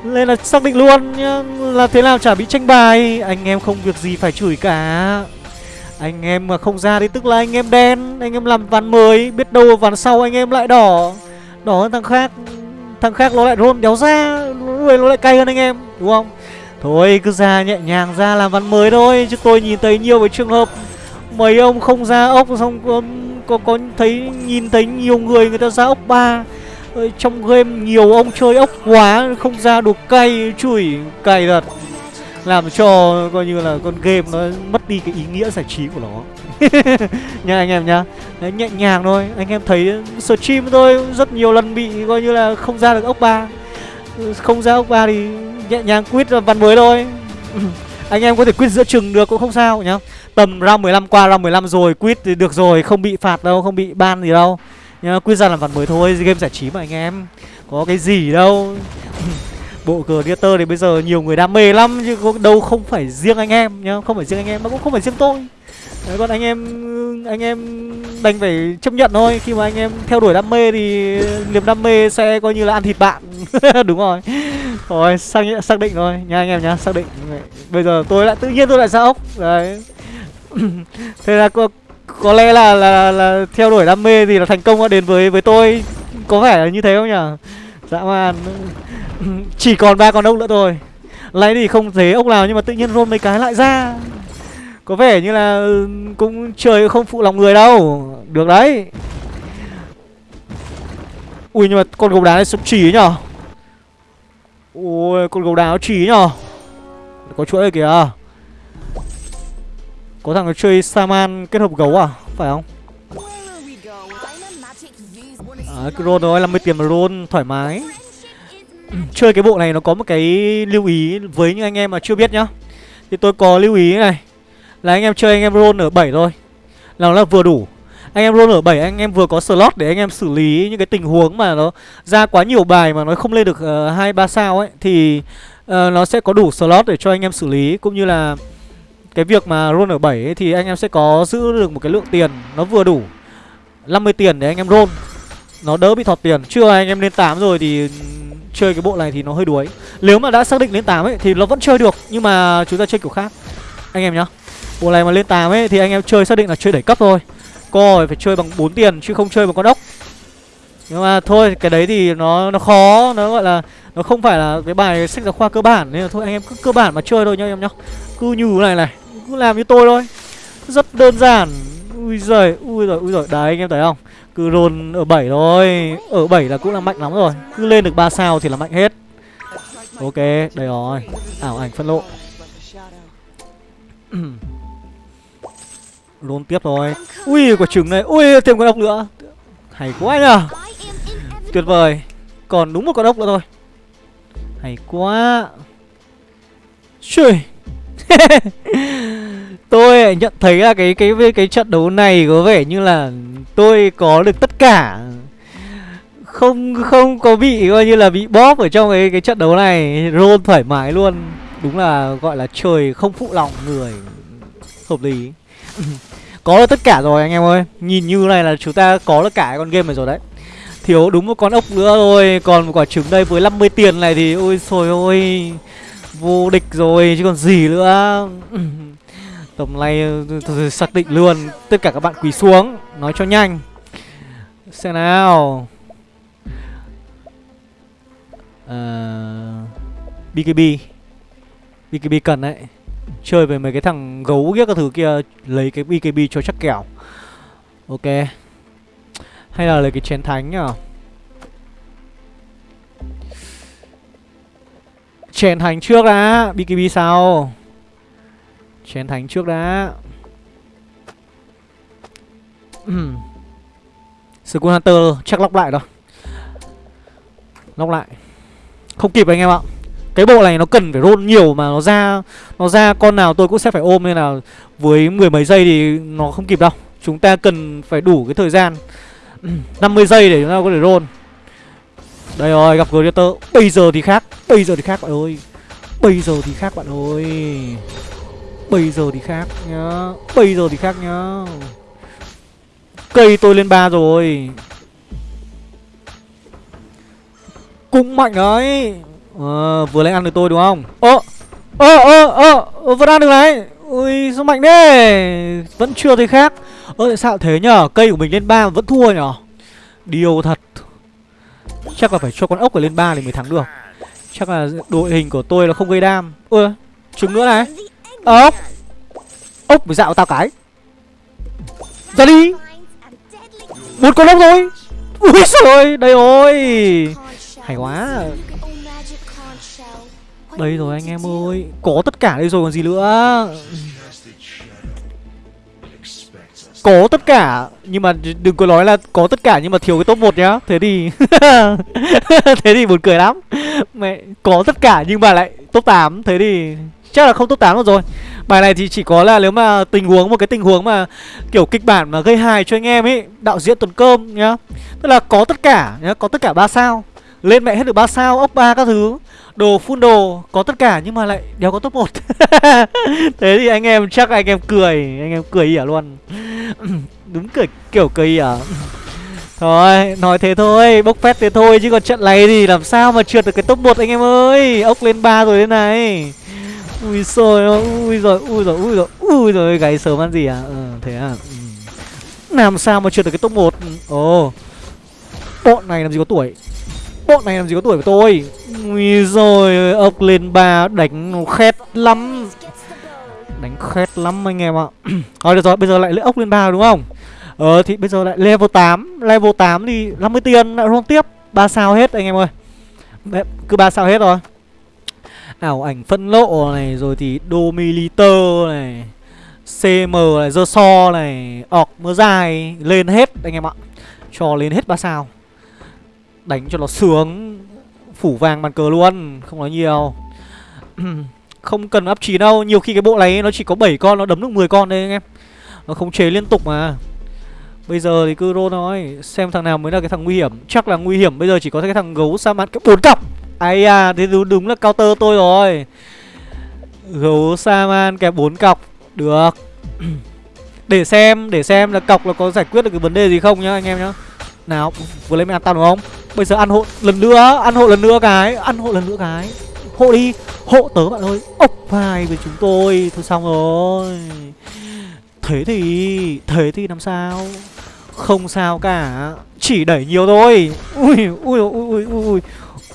Nên là xác định luôn nhá, Là thế nào chả bị tranh bài. Anh em không việc gì phải chửi cả. Anh em mà không ra thì tức là anh em đen Anh em làm ván mới Biết đâu ván sau anh em lại đỏ. Đỏ hơn thằng khác Thằng khác nó lại rôn đéo ra Người nó lại cay hơn anh em Đúng không? Thôi cứ ra nhẹ nhàng ra làm ván mới thôi Chứ tôi nhìn thấy nhiều cái trường hợp Mấy ông không ra ốc xong có, có, có thấy nhìn thấy nhiều người người ta ra ốc ba. Trong game nhiều ông chơi ốc quá không ra được cay chửi cay thật làm cho coi như là con game nó mất đi cái ý nghĩa giải trí của nó. Nha anh em nhá. Đấy, nhẹ nhàng thôi. Anh em thấy stream tôi rất nhiều lần bị coi như là không ra được ốc ba. Không ra ốc ba thì nhẹ nhàng quit văn mới thôi. Anh em có thể quýt giữa chừng được cũng không sao nhá. Tầm round 15 qua round 15 rồi quýt thì được rồi không bị phạt đâu không bị ban gì đâu. Nhá quyết ra làm ván mới thôi game giải trí mà anh em. Có cái gì đâu. bộ Creator thì bây giờ nhiều người đam mê lắm chứ đâu không phải riêng anh em nhá. Không phải riêng anh em mà cũng không phải riêng tôi. Đấy, còn anh em anh em đành phải chấp nhận thôi. Khi mà anh em theo đuổi đam mê thì niềm đam mê sẽ coi như là ăn thịt bạn. Đúng rồi. Rồi xác xác định rồi, nha anh em nhá xác định. Bây giờ tôi lại tự nhiên tôi lại sao ốc. Đấy. Thế là có có lẽ là, là là theo đuổi đam mê thì là thành công đã đến với với tôi. Có vẻ là như thế không nhỉ? Dã man chỉ còn ba con ốc nữa thôi. Lấy thì không thấy ốc nào nhưng mà tự nhiên roll mấy cái lại ra. Có vẻ như là cũng trời không phụ lòng người đâu. Được đấy. Ui nhưng mà con gấu đá này sống trí nhở? Ui con gấu đá nó trí nhở? Có chuỗi kìa. Có thằng nó chơi Saman kết hợp gấu à? Phải không? À, cái roll rồi 50 tiền mà roll thoải mái Chơi cái bộ này nó có một cái lưu ý với những anh em mà chưa biết nhá. Thì tôi có lưu ý này. Là anh em chơi anh em roll ở 7 thôi. Là nó là vừa đủ. Anh em roll ở 7 anh em vừa có slot để anh em xử lý những cái tình huống mà nó ra quá nhiều bài mà nó không lên được uh, ba sao ấy thì uh, nó sẽ có đủ slot để cho anh em xử lý. Cũng như là cái việc mà roll ở 7 ấy, thì anh em sẽ có giữ được một cái lượng tiền nó vừa đủ. 50 tiền để anh em roll nó đỡ bị thọt tiền. Chưa anh em lên 8 rồi thì chơi cái bộ này thì nó hơi đuối. Nếu mà đã xác định lên 8 ấy thì nó vẫn chơi được Nhưng mà chúng ta chơi kiểu khác. Anh em nhá Bộ này mà lên 8 ấy thì anh em chơi xác định là chơi đẩy cấp thôi. Coi phải chơi bằng 4 tiền chứ không chơi bằng con ốc. Nhưng mà thôi cái đấy thì nó nó khó. Nó gọi là nó không phải là cái bài sách giáo khoa cơ bản. Nên là thôi anh em cứ cơ bản mà chơi thôi nhá em nhá. Cứ như này này Cứ làm như tôi thôi. Rất đơn giản. Ui giời, ui rồi, ui rồi Đấy anh em thấy không? Cứ roll ở 7 thôi. Ở 7 là cũng là mạnh lắm rồi. Cứ lên được 3 sao thì là mạnh hết. Ok, đây rồi. Ảo ảnh phân lộ Roll tiếp thôi. Ui, quả trứng này. Ui, thêm con ốc nữa. Hay quá nhờ. Tuyệt vời. Còn đúng một con ốc nữa thôi. Hay quá. Trời tôi nhận thấy là cái cái cái trận đấu này có vẻ như là tôi có được tất cả. Không không có bị coi như là bị bóp ở trong cái cái trận đấu này. Roll thoải mái luôn. Đúng là gọi là trời không phụ lòng người. Hợp lý. Có được tất cả rồi anh em ơi. Nhìn như này là chúng ta có được cả con game này rồi đấy. Thiếu đúng một con ốc nữa thôi. Còn một quả trứng đây với 50 tiền này thì ôi sồi ôi, vô địch rồi chứ còn gì nữa. Tầm này ờ, xác định luôn Tất cả các bạn quỳ xuống Nói cho nhanh. Xem nào. Ờ, à, BKB BKB cần đấy. Chơi với mấy cái thằng gấu ghét các thứ kia Lấy cái BKB cho chắc kẻo. Ok. Hay là lấy cái chén thánh nhở? Chén thánh trước đã. BKB sau Chén thánh trước đã. Skull Hunter, chắc lóc lại rồi. Lóc lại. Không kịp anh em ạ. Cái bộ này nó cần phải roll nhiều mà nó ra Nó ra con nào tôi cũng sẽ phải ôm Nên là với mười mấy giây thì nó không kịp đâu. Chúng ta cần phải đủ cái thời gian. 50 giây để chúng ta có thể roll. Đây rồi, gặp Greater Bây giờ thì khác, Bây giờ thì khác bạn ơi. Bây giờ thì khác bạn ơi. Bây giờ thì khác nhá. Bây giờ thì khác nhá. Cây tôi lên ba rồi. Cũng mạnh đấy. À, Vừa lấy ăn được tôi đúng không? Ơ ơ ơ ơ Vẫn ăn được này. Ui sao mạnh thế? Vẫn chưa thấy khác. Ơ tại sao thế nhở? Cây của mình lên ba vẫn thua nhở? Điều thật. Chắc là phải cho con ốc ở lên ba thì mới thắng được. Chắc là đội hình của tôi là không gây đam. Ơ, trứng nữa này ốc ốc mới dạo tao cái. Ra đi. Một con ốc rồi ui trời đây rồi hay quá. Đây rồi anh em ơi, có tất cả đây rồi còn gì nữa. Có tất cả, nhưng mà đừng có nói là có tất cả nhưng mà thiếu cái top 1 nhá. Thế thì thế thì buồn cười lắm. Mẹ, có tất cả nhưng mà lại top 8 thế thì chắc là không top 8 được rồi Bài này thì chỉ có là nếu mà tình huống một cái tình huống mà kiểu kịch bản mà gây hài cho anh em ấy, đạo diễn tuần cơm nhá. Tức là có tất cả nhá, có tất cả ba sao. Lên mẹ hết được ba sao, ốc ba các thứ. Đồ full đồ có tất cả nhưng mà lại đéo có top 1. Thế thì anh em chắc anh em cười, anh em cười ỉa luôn. Đúng cười kiểu cười ỉa. Thôi, nói thế thôi, bốc phét thế thôi chứ còn trận này thì làm sao mà trượt được cái top 1 anh em ơi. Ốc lên ba rồi thế này. Ui rồi ui rồi ui rồi ui rồi ui rồi gáy sớm ăn gì à? Ừ, thế à. Ừ. Làm sao mà trượt được cái top 1 ừ, Ồ. Oh. Bọn này làm gì có tuổi. Bọn này làm gì có tuổi của tôi. Ui rồi ốc lên ba đánh khét lắm. Đánh khét lắm anh em ạ. Thôi được rồi, bây giờ lại lấy ốc lên ba đúng không? Ờ thì bây giờ lại level 8 Level 8 thì 50 tiền lại roll tiếp ba sao hết anh em ơi Cứ ba sao hết rồi Ảo ảnh phân lộ này Rồi thì Domiliter này CM này, dơ so này ọc mưa dài Lên hết anh em ạ. Cho lên hết ba sao. Đánh cho nó sướng Phủ vàng bàn cờ luôn Không nói nhiều. Không cần up 9 đâu Nhiều khi cái bộ này nó chỉ có 7 con Nó đấm được 10 con đấy anh em. Nó không chế liên tục mà. Bây giờ thì cứ rô thôi Xem thằng nào mới là cái thằng nguy hiểm. Chắc là nguy hiểm Bây giờ chỉ có cái thằng gấu sa mạn cái bốn cặp. Ây à Thế đúng, đúng là counter tôi rồi. Gấu sa man kẹp bốn cọc Được. Để xem Để xem là cọc là có giải quyết được cái vấn đề gì không nhá anh em nhá. Nào Vừa lấy ăn tao đúng không? Bây giờ ăn hộ lần nữa Ăn hộ lần nữa cái Ăn hộ lần nữa cái. Hộ đi Hộ tớ bạn ơi Ốc vai với chúng tôi Thôi xong rồi. Thế thì Thế thì làm sao? Không sao cả Chỉ đẩy nhiều thôi. Ui ui ui ui ui.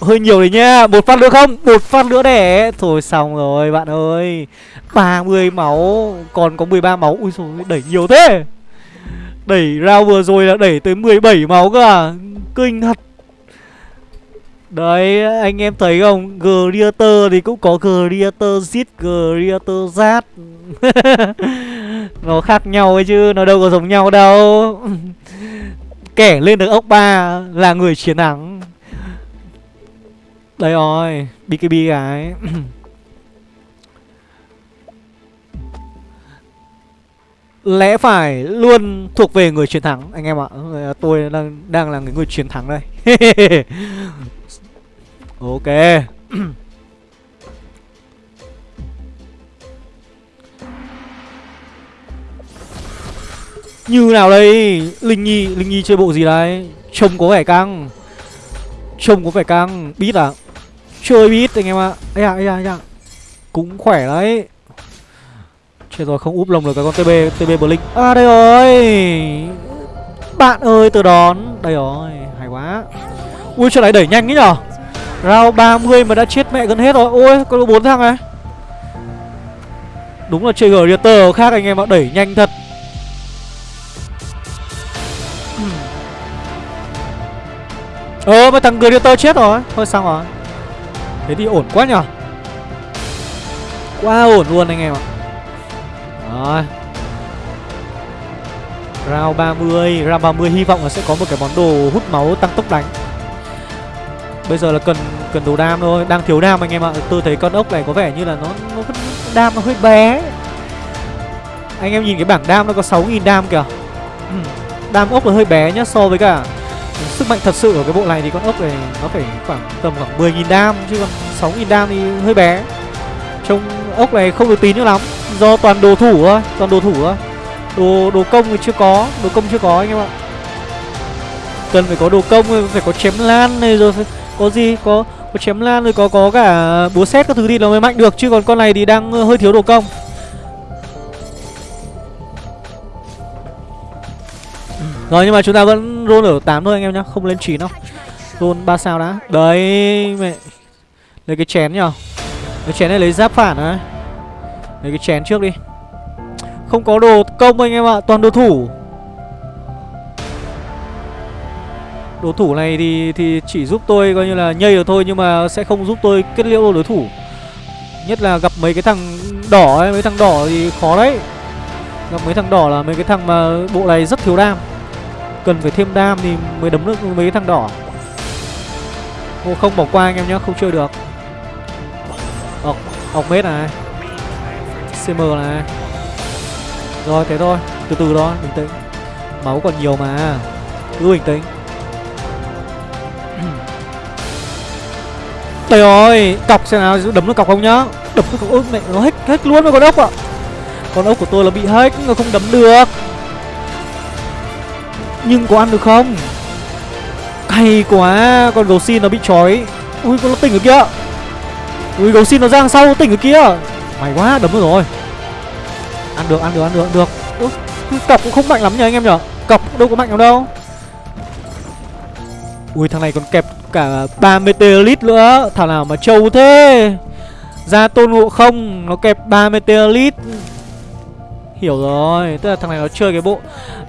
Hơi nhiều đấy nha. Một phát nữa không? Một phát nữa để Thôi xong rồi, bạn ơi. 30 máu. Còn có 13 máu. Ui rồi đẩy nhiều thế. Đẩy round vừa rồi là đẩy tới 17 máu cơ à? Kinh thật. Đấy, anh em thấy không? Greater thì cũng có Greater zit Greater zat. Nó khác nhau ấy chứ, Nó đâu có giống nhau đâu. Kẻ lên được ốc ba Là người chiến thắng. Đây rồi BKB cái Lẽ phải luôn thuộc về người chiến thắng, Anh em ạ. Tôi đang đang là người chiến thắng đây. Ok. Như nào đây? Linh Nhi Linh Nhi chơi bộ gì đấy Trông có vẻ căng. Trông có vẻ căng, biết à Chơi biết anh em ạ. Ây à ây à ây à Cũng khỏe đấy. Chết rồi, không úp lồng được cái con TB TB Blink. À đây rồi. Bạn ơi từ đón. Đây rồi, hay quá. Ui chỗ này đẩy nhanh ấy nhở Round 30 mà đã chết mẹ gần hết rồi. Ôi, có bốn thằng này. Đúng là chơi Greater khác anh em ạ, Đẩy nhanh thật. Ờ mà thằng Greater chết rồi. Thôi, xong rồi. Thế thì ổn quá nhở? Quá ổn luôn anh em ạ. Rồi. Round 30 Round 30 hy vọng là sẽ có một cái món đồ hút máu tăng tốc đánh. Bây giờ là cần cần đồ đam thôi Đang thiếu đam anh em ạ. Tôi thấy con ốc này có vẻ như là nó, nó đam nó hơi bé. Anh em nhìn cái bảng đam nó có 6.000 đam kìa. Đam ốc là hơi bé nhá So với cả sức mạnh thật sự của cái bộ này thì con ốc này nó phải khoảng tầm khoảng 10.000 đam Chứ còn 6.000 đam thì hơi bé. Trông ốc này không được tín nữa lắm. Do toàn đồ thủ thôi, Toàn đồ thủ thôi. Đồ đồ công thì chưa có, Đồ công chưa có anh em ạ. Cần phải có đồ công, Phải có chém lan này rồi có gì? Có có chém lan rồi có có cả búa xét các thứ thì nó mới mạnh được. Chứ còn con này thì đang ờ, hơi thiếu đồ công. Rồi, nhưng mà chúng ta vẫn roll ở 8 thôi anh em nhá, không lên 9 đâu. Roll 3 sao đã. Đấy, mẹ. Lấy cái chén nhở cái chén này lấy giáp phản đấy lấy cái chén trước đi. Không có đồ công anh em ạ, toàn đồ thủ. Đồ thủ này thì thì chỉ giúp tôi coi như là nhây được thôi, Nhưng mà sẽ không giúp tôi kết liễu đối thủ. Nhất là gặp mấy cái thằng đỏ ấy, Mấy thằng đỏ thì khó đấy. Gặp mấy thằng đỏ là mấy cái thằng mà bộ này rất thiếu đam. Cần phải thêm đam thì mới đấm được mấy thằng đỏ. Ô, Không bỏ qua anh em nhé, không chơi được. Ọc, ọc mết này. CM này. Rồi thế thôi, từ từ đó, bình tĩnh. Máu còn nhiều mà. Cứ bình tĩnh. Trời ơi, Cọc xem nào đấm được cọc không nhá? Đấm được cọc ức mẹ nó hết hết luôn rồi con ốc ạ. Con ốc của tôi là bị hết Nó không đấm được. Nhưng có ăn được không? Hay quá Con gấu xin nó bị trói Ui con nó tỉnh ở kia Ui gấu xin nó ra sau tỉnh ở kia Mày quá đấm được rồi. Ăn được ăn được ăn được ăn được. Ui, Cọc cũng không mạnh lắm nhỉ anh em nhở Cọc đâu có mạnh lắm đâu. Ui thằng này còn kẹp cả 3 meteorit nữa. Thằng nào mà trâu thế. Ra tôn ngộ không Nó kẹp 3 meteorit. Hiểu rồi, Tức là thằng này nó chơi cái bộ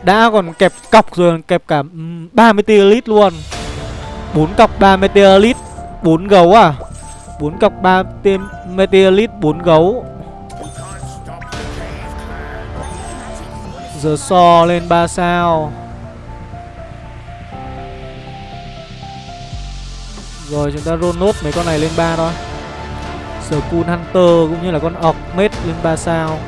Đã còn kẹp cọc rồi, kẹp cả ừ, 3 meteorit luôn. bốn cọc 3 meteorit 4 gấu à? 4 cọc 3 tên meteorit 4 gấu. Giờ so lên 3 sao. Rồi, chúng ta roll nốt mấy con này lên 3 thôi. Sở Cool Hunter cũng như là con Orc Mate lên 3 sao.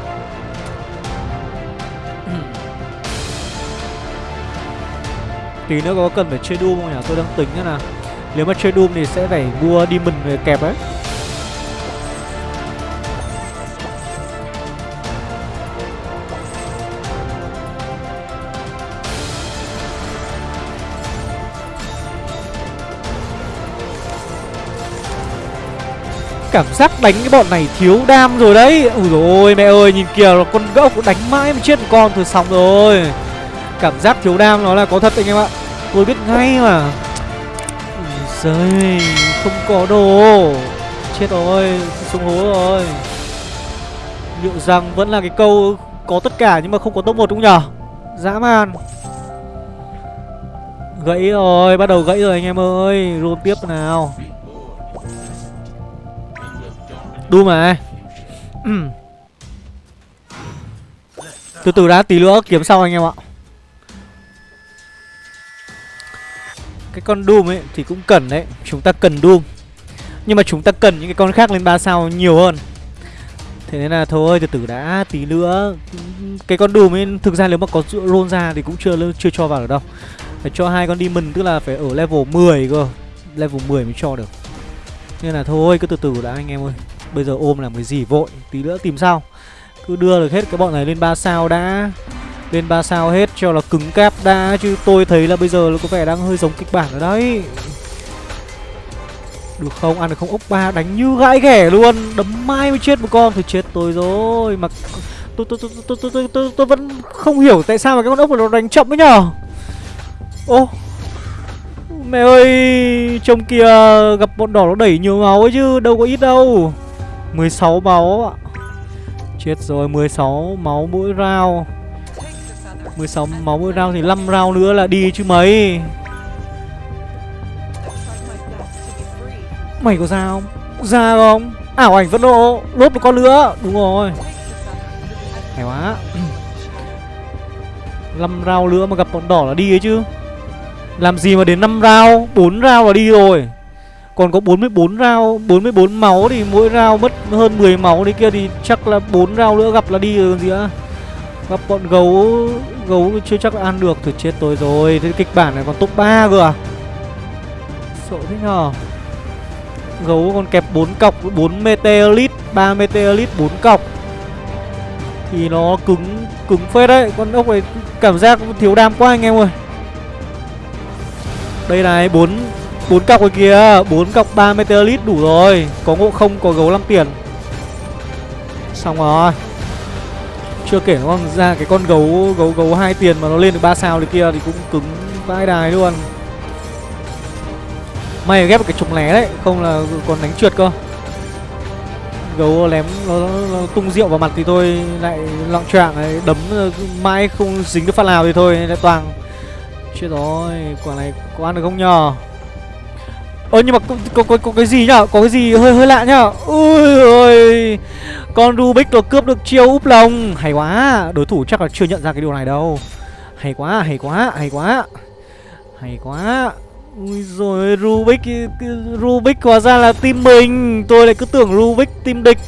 Tí nữa có cần phải chơi Doom không nhỉ? Tôi đang tính thế nào? Nếu mà chơi Doom thì sẽ phải mua Demon về kẹp ấy. Cảm giác đánh cái bọn này thiếu đam rồi đấy. Ui rồi mẹ ơi, nhìn kìa, con gốc đánh mãi mà chết một con, thôi xong rồi. Cảm giác thiếu đam nó là có thật anh em ạ. Tôi biết ngay mà. Giời, Không có đồ. Chết rồi Xuống hố rồi. Liệu rằng vẫn là cái câu Có tất cả nhưng mà không có top 1 đúng nhở? Dã man. Gãy rồi, Bắt đầu gãy rồi anh em ơi. Roll tiếp nào. Đu mà. Từ từ đã, tí nữa kiếm sau anh em ạ. Cái con Doom ấy thì cũng cần đấy, Chúng ta cần Doom. Nhưng mà chúng ta cần những cái con khác lên 3 sao nhiều hơn. Thế nên là thôi, từ từ đã, tí nữa. Cái con Doom ấy, thực ra nếu mà có roll ra thì cũng chưa chưa cho vào được đâu. Phải cho hai con Demon, tức là phải ở level 10 cơ. Level 10 mới cho được. Nên là thôi, cứ từ từ đã anh em ơi. Bây giờ ôm làm cái gì vội, Tí nữa tìm sau Cứ đưa được hết cái bọn này lên 3 sao đã. Lên 3 sao hết cho là cứng cáp đã Chứ tôi thấy là bây giờ nó có vẻ đang hơi giống kịch bản rồi đấy. Được không? Ăn được không? Ốc ba đánh như gãi ghẻ luôn. Đấm mai mới chết một con. Thì chết tôi rồi. Mà tôi tôi tôi tôi tôi tôi, tôi, tôi vẫn không hiểu tại sao mà cái con ốc này nó đánh chậm ấy nhở? Ô! Mẹ ơi! Trông kia gặp bọn đỏ nó đẩy nhiều máu ấy chứ Đâu có ít đâu. 16 máu ạ. Chết rồi 16 máu mỗi round. 16 máu mỗi round thì 5 round nữa là đi chứ mấy. Mày có ra không? Ra không? Ảo ảnh vẫn độ Lốt một con nữa. Đúng rồi. Hay quá. 5 round nữa mà gặp bọn đỏ là đi ấy chứ. Làm gì mà đến 5 round? 4 round là đi rồi. Còn có 44 round 44 máu thì mỗi round mất hơn 10 máu đi kia Thì chắc là 4 round nữa gặp là đi rồi còn gì nữa. Gặp bọn gấu Gấu chưa chắc ăn được Thôi chết tôi rồi. Thế kịch bản này còn top 3 cơ à? Sợ thế nhờ. Gấu còn kẹp 4 cọc 4 meteorit 3 meteorit 4 cọc. Thì nó cứng Cứng phết đấy. Con ốc này cảm giác thiếu đam quá anh em ơi. Đây này 4 4 cọc rồi kìa. 4 cọc 3 meteorit, đủ rồi. Có ngộ không, có gấu 5 tiền. Xong rồi. Chưa kể nó còn ra cái con gấu gấu gấu hai tiền mà nó lên được ba sao thì kia thì cũng cứng vãi đài luôn. May ghép cái trục lé đấy Không là còn đánh trượt cơ. Gấu lém nó, nó, nó tung rượu vào mặt thì thôi Lại lọng trạng ấy Đấm mãi không dính được phát nào thì thôi Lại toàn. Chết rồi Quả này có ăn được không nhờ? Ơ nhưng mà có, có, có, có cái gì nhá Có cái gì hơi hơi lạ nhá Ui ơi Con Rubik nó cướp được chiêu úp lồng. Hay quá. Đối thủ chắc là chưa nhận ra cái điều này đâu. Hay quá hay quá hay quá. Hay quá. Ui rồi Rubik Rubik hóa ra là team mình. Tôi lại cứ tưởng Rubik team địch.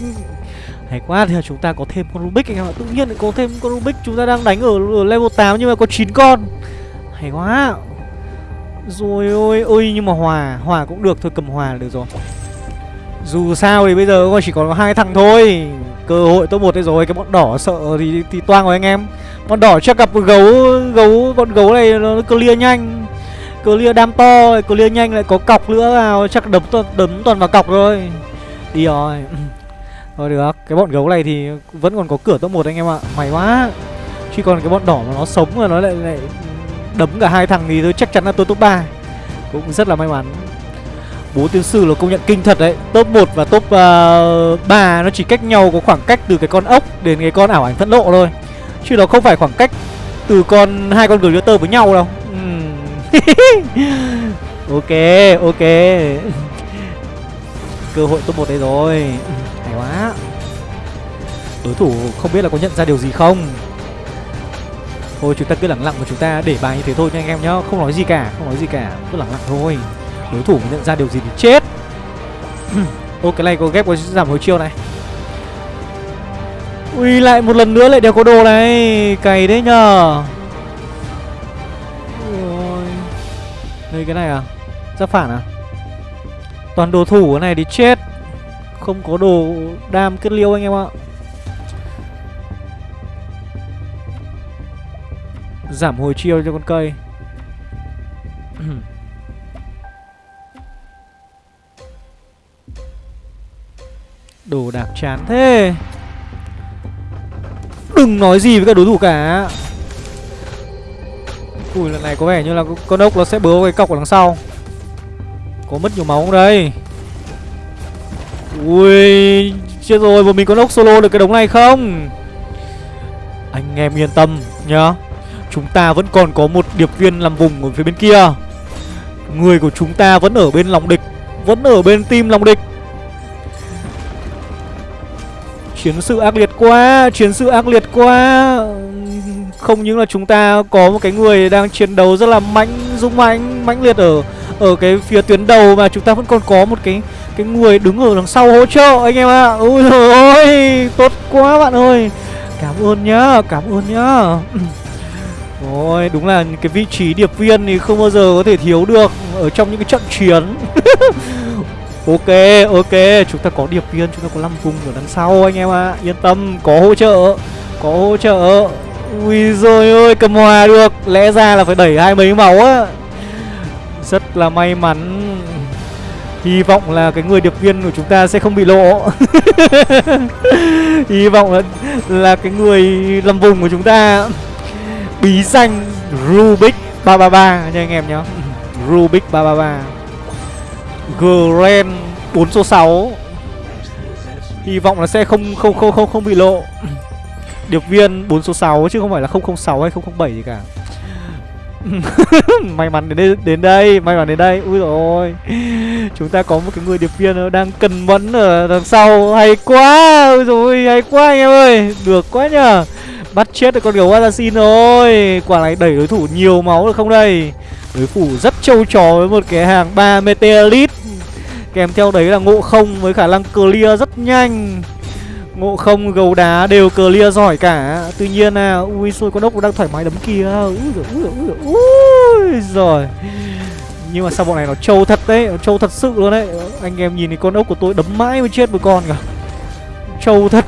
Hay quá thì chúng ta có thêm con Rubik anh em ạ. Tự nhiên lại có thêm con Rubik Chúng ta đang đánh ở, ở level 8 nhưng mà có 9 con. Hay quá rồi ôi ôi, nhưng mà hòa Hòa cũng được, thôi cầm hòa là được rồi. Dù sao thì bây giờ chỉ còn có hai thằng thôi. Cơ hội top một đây rồi, Cái bọn đỏ sợ thì thì toang rồi anh em. Bọn đỏ chắc gặp gấu gấu, Bọn gấu này nó clear nhanh. Clear đam to, Clear nhanh lại có cọc nữa vào Chắc đấm đấm toàn vào cọc rồi Đi rồi. Thôi được, Cái bọn gấu này thì vẫn còn có cửa top một anh em ạ. Mày quá. Chứ còn cái bọn đỏ mà nó sống rồi nó lại lại đấm cả hai thằng thì tôi chắc chắn là tôi top 3 Cũng rất là may mắn. Bố tiên sư là công nhận kinh thật đấy. Top 1 và top ờ, uh, 3 nó chỉ cách nhau có khoảng cách từ cái con ốc đến cái con ảo ảnh phẫn nộ thôi. Chứ nó không phải khoảng cách từ con hai con glitter với nhau đâu. Ok ok. Cơ hội top 1 đây rồi. Hay quá. Đối thủ không biết là có nhận ra điều gì không? Thôi chúng ta cứ lặng lặng mà chúng ta để bài như thế thôi nha anh em nhá. Không nói gì cả, không nói gì cả. Cứ lặng lặng thôi. Đối thủ nhận ra điều gì thì chết. Ô cái này có ghép có giảm hồi chiêu này. Ui lại một lần nữa lại đeo có đồ này. Cày đấy nhờ. Ôi. Đây cái này à? Giáp phản à? Toàn đồ thủ cái này thì chết. Không có đồ đam kết liêu anh em ạ. Giảm hồi chiêu cho con cây. Đồ đạc chán thế. Đừng nói gì với các đối thủ cả. Ui, lần này có vẻ như là con ốc nó sẽ bớ cái cọc ở đằng sau. Có mất nhiều máu không đây? Ui, Chết rồi một mình con ốc solo được cái đống này không? Anh em yên tâm nhá. Chúng ta vẫn còn có một điệp viên làm vùng ở phía bên kia. Người của chúng ta vẫn ở bên lòng địch Vẫn ở bên tim lòng địch. Chiến sự ác liệt quá Chiến sự ác liệt quá. Không những là chúng ta có một cái người đang chiến đấu rất là mạnh Dũng mạnh, mãnh liệt ở ở cái phía tuyến đầu Mà chúng ta vẫn còn có một cái cái người đứng ở đằng sau hỗ trợ anh em ạ. À. Ôi ơi tốt quá bạn ơi. Cảm ơn nhá, cảm ơn nhá. Ôi, đúng là cái vị trí điệp viên thì không bao giờ có thể thiếu được Ở trong những cái trận chiến. Ok, ok, chúng ta có điệp viên, chúng ta có 5 vùng ở đằng sau anh em ạ. À. Yên tâm, có hỗ trợ, có hỗ trợ. Ui rồi ơi, cầm hòa được. Lẽ ra là phải đẩy hai mấy máu á. Rất là may mắn. Hy vọng là cái người điệp viên của chúng ta sẽ không bị lộ. Hy vọng là, là cái người làm vùng của chúng ta. Bí danh Rubik 333 nha anh em nhá Rubik 333 Gren 4 số 6 Hy vọng là sẽ không không không không không bị lộ. Điệp viên 4 số 6 chứ không phải là 006 hay 007 gì cả. May mắn đến đây, đến đây may mắn đến đây. Ui rồi chúng ta có một cái người điệp viên đang cần mẫn ở đằng sau. Hay quá ui rồi hay quá anh em ơi. Được quá nhờ bắt chết được con gấu assassin rồi. Quả này đẩy đối thủ nhiều máu được không đây? Đối thủ rất trâu trò với một cái hàng 3 meteorit kèm theo đấy là ngộ không với khả năng clear rất nhanh. Ngộ không, gấu đá đều clear giỏi cả. Tuy nhiên là Ui xôi, con ốc đang thoải mái đấm kia Ui rồi ui rồi ui Ui rồi Nhưng mà sao bọn này nó trâu thật đấy, Nó trâu thật sự luôn đấy. Anh em nhìn thì con ốc của tôi đấm mãi mới chết một con cả Trâu thật.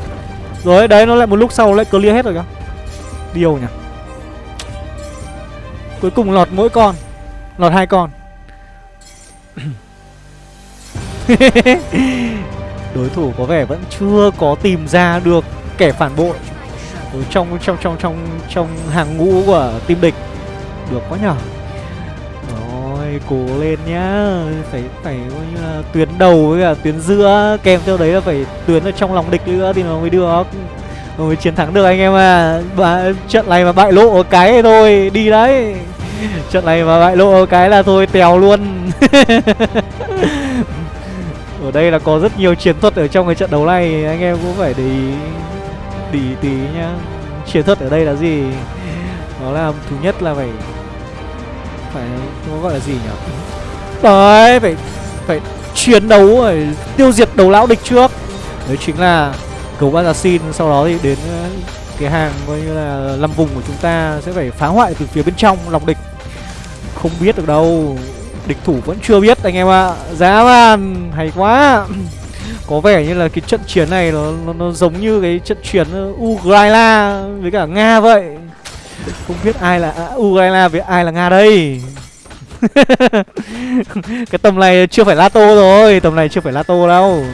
Rồi, đấy, nó lại một lúc sau lại clear hết rồi kìa. Điều nhỉ? Cuối cùng lọt mỗi con, Lọt hai con. Đối thủ có vẻ vẫn chưa có tìm ra được kẻ phản bội. Ở trong trong trong trong trong hàng ngũ của team địch. Được quá nhở? Rồi, cố lên nhá. Phải phải coi như là tuyến đầu với cả tuyến giữa. Kèm theo đấy là phải tuyến ở trong lòng địch nữa thì nó mới được mới chiến thắng được anh em à Bà, trận này mà bại lộ cái thôi đi đấy. Trận này mà bại lộ cái là thôi tèo luôn. Ở đây là có rất nhiều chiến thuật ở trong cái trận đấu này anh em cũng phải để ý tí tí nhá. Chiến thuật ở đây là gì? Đó là thứ nhất là phải phải nó gọi là gì nhỉ? Đấy phải phải chiến đấu phải tiêu diệt đầu lão địch trước. Đấy chính là cầu assassin sau đó thì đến ờ, cái hàng coi như là lâm vùng của chúng ta sẽ phải phá hoại từ phía bên trong lòng địch. Không biết được đâu Địch thủ vẫn chưa biết anh em ạ. À. Giá man Hay quá. Có vẻ như là cái trận chiến này nó, nó, nó giống như cái trận chiến ờ, Ukraine với cả Nga vậy. Không biết ai là à, Ukraine với ai là Nga đây. Cái tầm này chưa phải Lato rồi Tầm này chưa phải Lato đâu.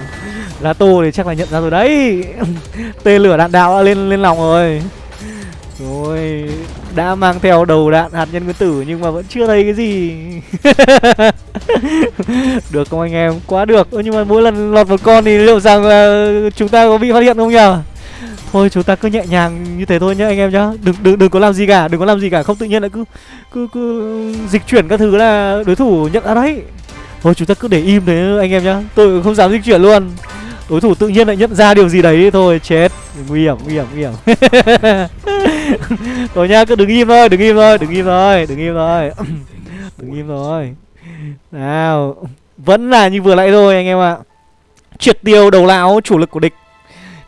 Lato thì chắc là nhận ra rồi đấy. Tên lửa đạn đạo đã lên lên lòng rồi. Rồi đã mang theo đầu đạn hạt nhân nguyên tử nhưng mà vẫn chưa thấy cái gì. Được không anh em? Quá được. Ừ, nhưng mà mỗi lần lọt một con thì liệu rằng là chúng ta có bị phát hiện không nhở Thôi chúng ta cứ nhẹ nhàng như thế thôi nhá anh em nhá. Đừng đừng đừng có làm gì cả Đừng có làm gì cả. Không tự nhiên lại cứ cứ cứ dịch chuyển các thứ là đối thủ nhận ra đấy. Thôi chúng ta cứ để im thế anh em nhá. Tôi không dám dịch chuyển luôn. Đối thủ tự nhiên lại nhận ra điều gì đấy Thôi, chết. Nguy hiểm nguy hiểm nguy hiểm. Rồi nha cứ đứng im thôi Đừng im thôi Đừng im thôi Đừng im thôi. Đừng im thôi. Nào, Vẫn là như vừa nãy thôi anh em ạ. Triệt tiêu đầu lão chủ lực của địch.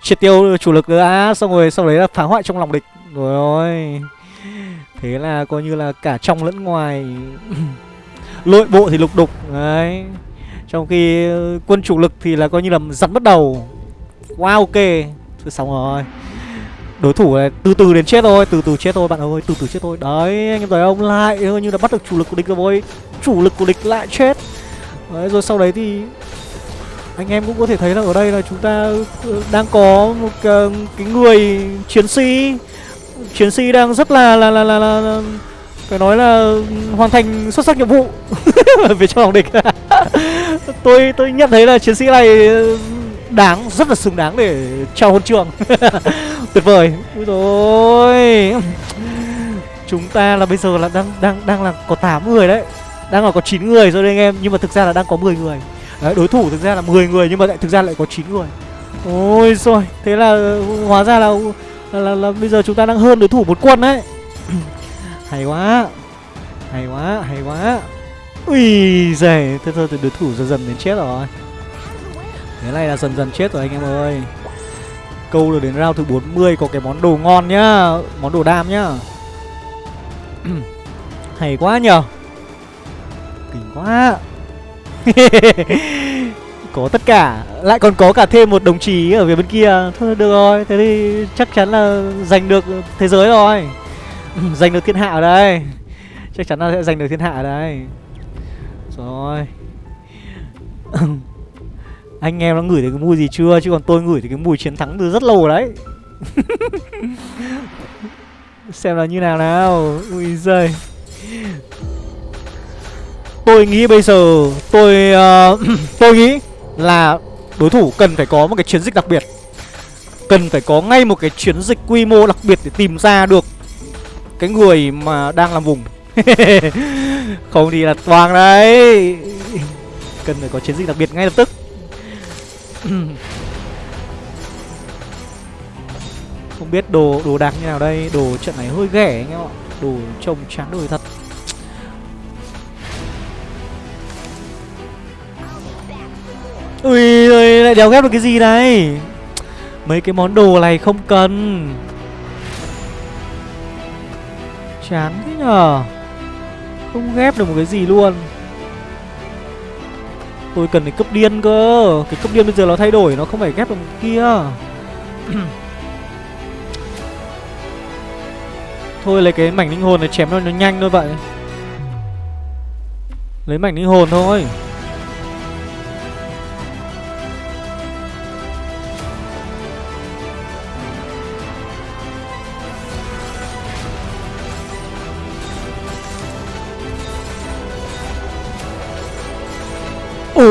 Triệt tiêu chủ lực đã Xong rồi sau đấy là phá hoại trong lòng địch. Rồi ôi. Thế là coi như là cả trong lẫn ngoài. Nội bộ thì lục đục, Đấy. Trong khi ờ, quân chủ lực thì là coi như là giặt bắt đầu. Wow ok. Thôi xong rồi. Đối thủ này từ từ đến chết thôi Từ từ chết thôi bạn ơi Từ từ chết thôi. Đấy anh em thấy ông Lại coi như là bắt được chủ lực của địch rồi. Chủ lực của địch lại chết. Đấy rồi sau đấy thì anh em cũng có thể thấy là ở đây là chúng ta ờ, đang có một cái, người chiến sĩ. Chiến sĩ đang rất là là là là, là, là phải nói là hoàn thành xuất sắc nhiệm vụ về trong lòng địch. Tôi tôi nhận thấy là chiến sĩ này đáng rất là xứng đáng để trao huân trường. Tuyệt vời. Ui rồi chúng ta là bây giờ là đang đang đang là có 8 người đấy. Đang là có 9 người rồi đấy anh em nhưng mà thực ra là đang có 10 người. Đấy đối thủ thực ra là 10 người nhưng mà lại thực ra lại có 9 người. Ôi rồi thế là hóa ra là là, là là bây giờ chúng ta đang hơn đối thủ một quân đấy hay quá. Hay quá hay quá. Ui giời thế thôi thì đối thủ dần dần đến chết rồi. Thế này là dần dần chết rồi anh em ơi. Câu được đến round thứ 40 có cái món đồ ngon nhá, món đồ đam nhá. Hay quá nhờ. Kinh quá. Có tất cả, lại còn có cả thêm một đồng chí ở phía bên kia. Thôi, được rồi, thế thì chắc chắn là giành được thế giới rồi. giành được thiên hạ ở đây. Chắc chắn là sẽ giành được thiên hạ ở đây. Rồi. Anh em nó ngửi thấy cái mùi gì chưa? Chứ còn tôi ngửi thấy cái mùi chiến thắng từ rất lâu rồi đấy. Xem là như nào nào. Ui giời. Tôi nghĩ bây giờ tôi uh, tôi nghĩ là đối thủ cần phải có một cái chiến dịch đặc biệt. Cần phải có ngay một cái chiến dịch quy mô đặc biệt để tìm ra được cái người mà đang làm vùng. Không thì là toàn đấy. Cần phải có chiến dịch đặc biệt ngay lập tức. Không biết đồ đồ đạc như nào đây. Đồ trận này hơi ghẻ anh em ạ. Đồ trông chán đời thật. Ui ơi lại đéo ghép được cái gì đây? Mấy cái món đồ này không cần chán thế nhờ. Không ghép được một cái gì luôn. Tôi cần cái cấp điên cơ. Cái cấp điên bây giờ nó thay đổi, nó không phải ghép được một kia. Thôi lấy cái mảnh linh hồn này chém nó nó nhanh thôi vậy. Lấy mảnh linh hồn thôi.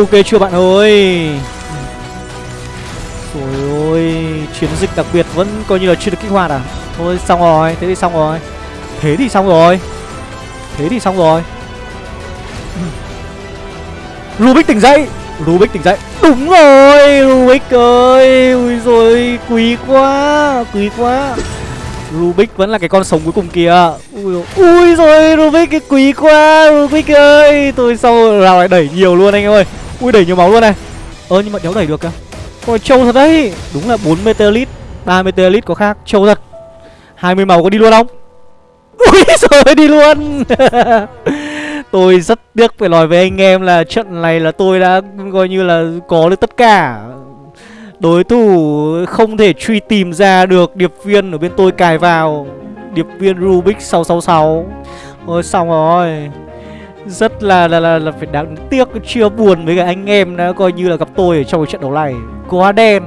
Ok chưa bạn ơi? Trời ơi Chiến dịch đặc biệt vẫn coi như là chưa được kích hoạt à? Thôi xong rồi Thế thì xong rồi. Thế thì xong rồi. Thế thì xong rồi. Rubik tỉnh dậy. Rubik tỉnh dậy. Đúng rồi Rubik ơi. Ui rồi Quý quá Quý quá. Rubik vẫn là cái con sống cuối cùng kìa. Ui, ui rồi Rubik cái quý quá Rubik ơi. Tôi sau rào lại đẩy nhiều luôn anh em ơi. Ui, đẩy nhiều máu luôn này. Ơ, nhưng mà đéo đẩy được kìa. Ôi, trâu thật đấy. Đúng là 4 meteorit 3 meteorit có khác. Trâu thật. 20 màu có đi luôn không? Ui rồi đi luôn. Tôi rất tiếc phải nói với anh em là trận này là tôi đã coi như là có được tất cả. Đối thủ không thể truy tìm ra được điệp viên ở bên tôi cài vào. Điệp viên Rubik 666 Ôi, xong rồi. Rất là là, là là phải đáng tiếc Chưa buồn với cả anh em đã coi như là gặp tôi ở trong cái trận đấu này. Quá đen.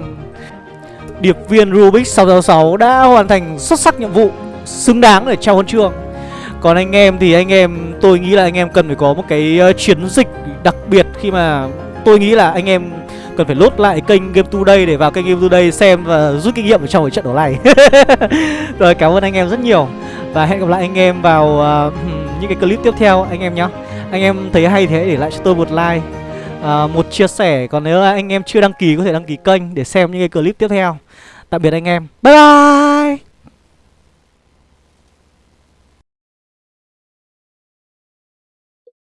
Điệp viên Rubik 666 đã hoàn thành xuất sắc nhiệm vụ Xứng đáng để trao huân chương. Còn anh em thì anh em Tôi nghĩ là anh em cần phải có một cái ờ, chiến dịch đặc biệt Khi mà tôi nghĩ là anh em Cần phải lốt lại kênh Game Today để vào kênh Game Today xem và rút kinh nghiệm ở trong cái trận đấu này. Rồi cảm ơn anh em rất nhiều. Và hẹn gặp lại anh em vào uh, những cái clip tiếp theo anh em nhé anh em thấy hay thế để lại cho tôi một like uh, Một chia sẻ. Còn nếu anh em chưa đăng ký có thể đăng ký kênh để xem những cái clip tiếp theo. Tạm biệt anh em. Bye bye!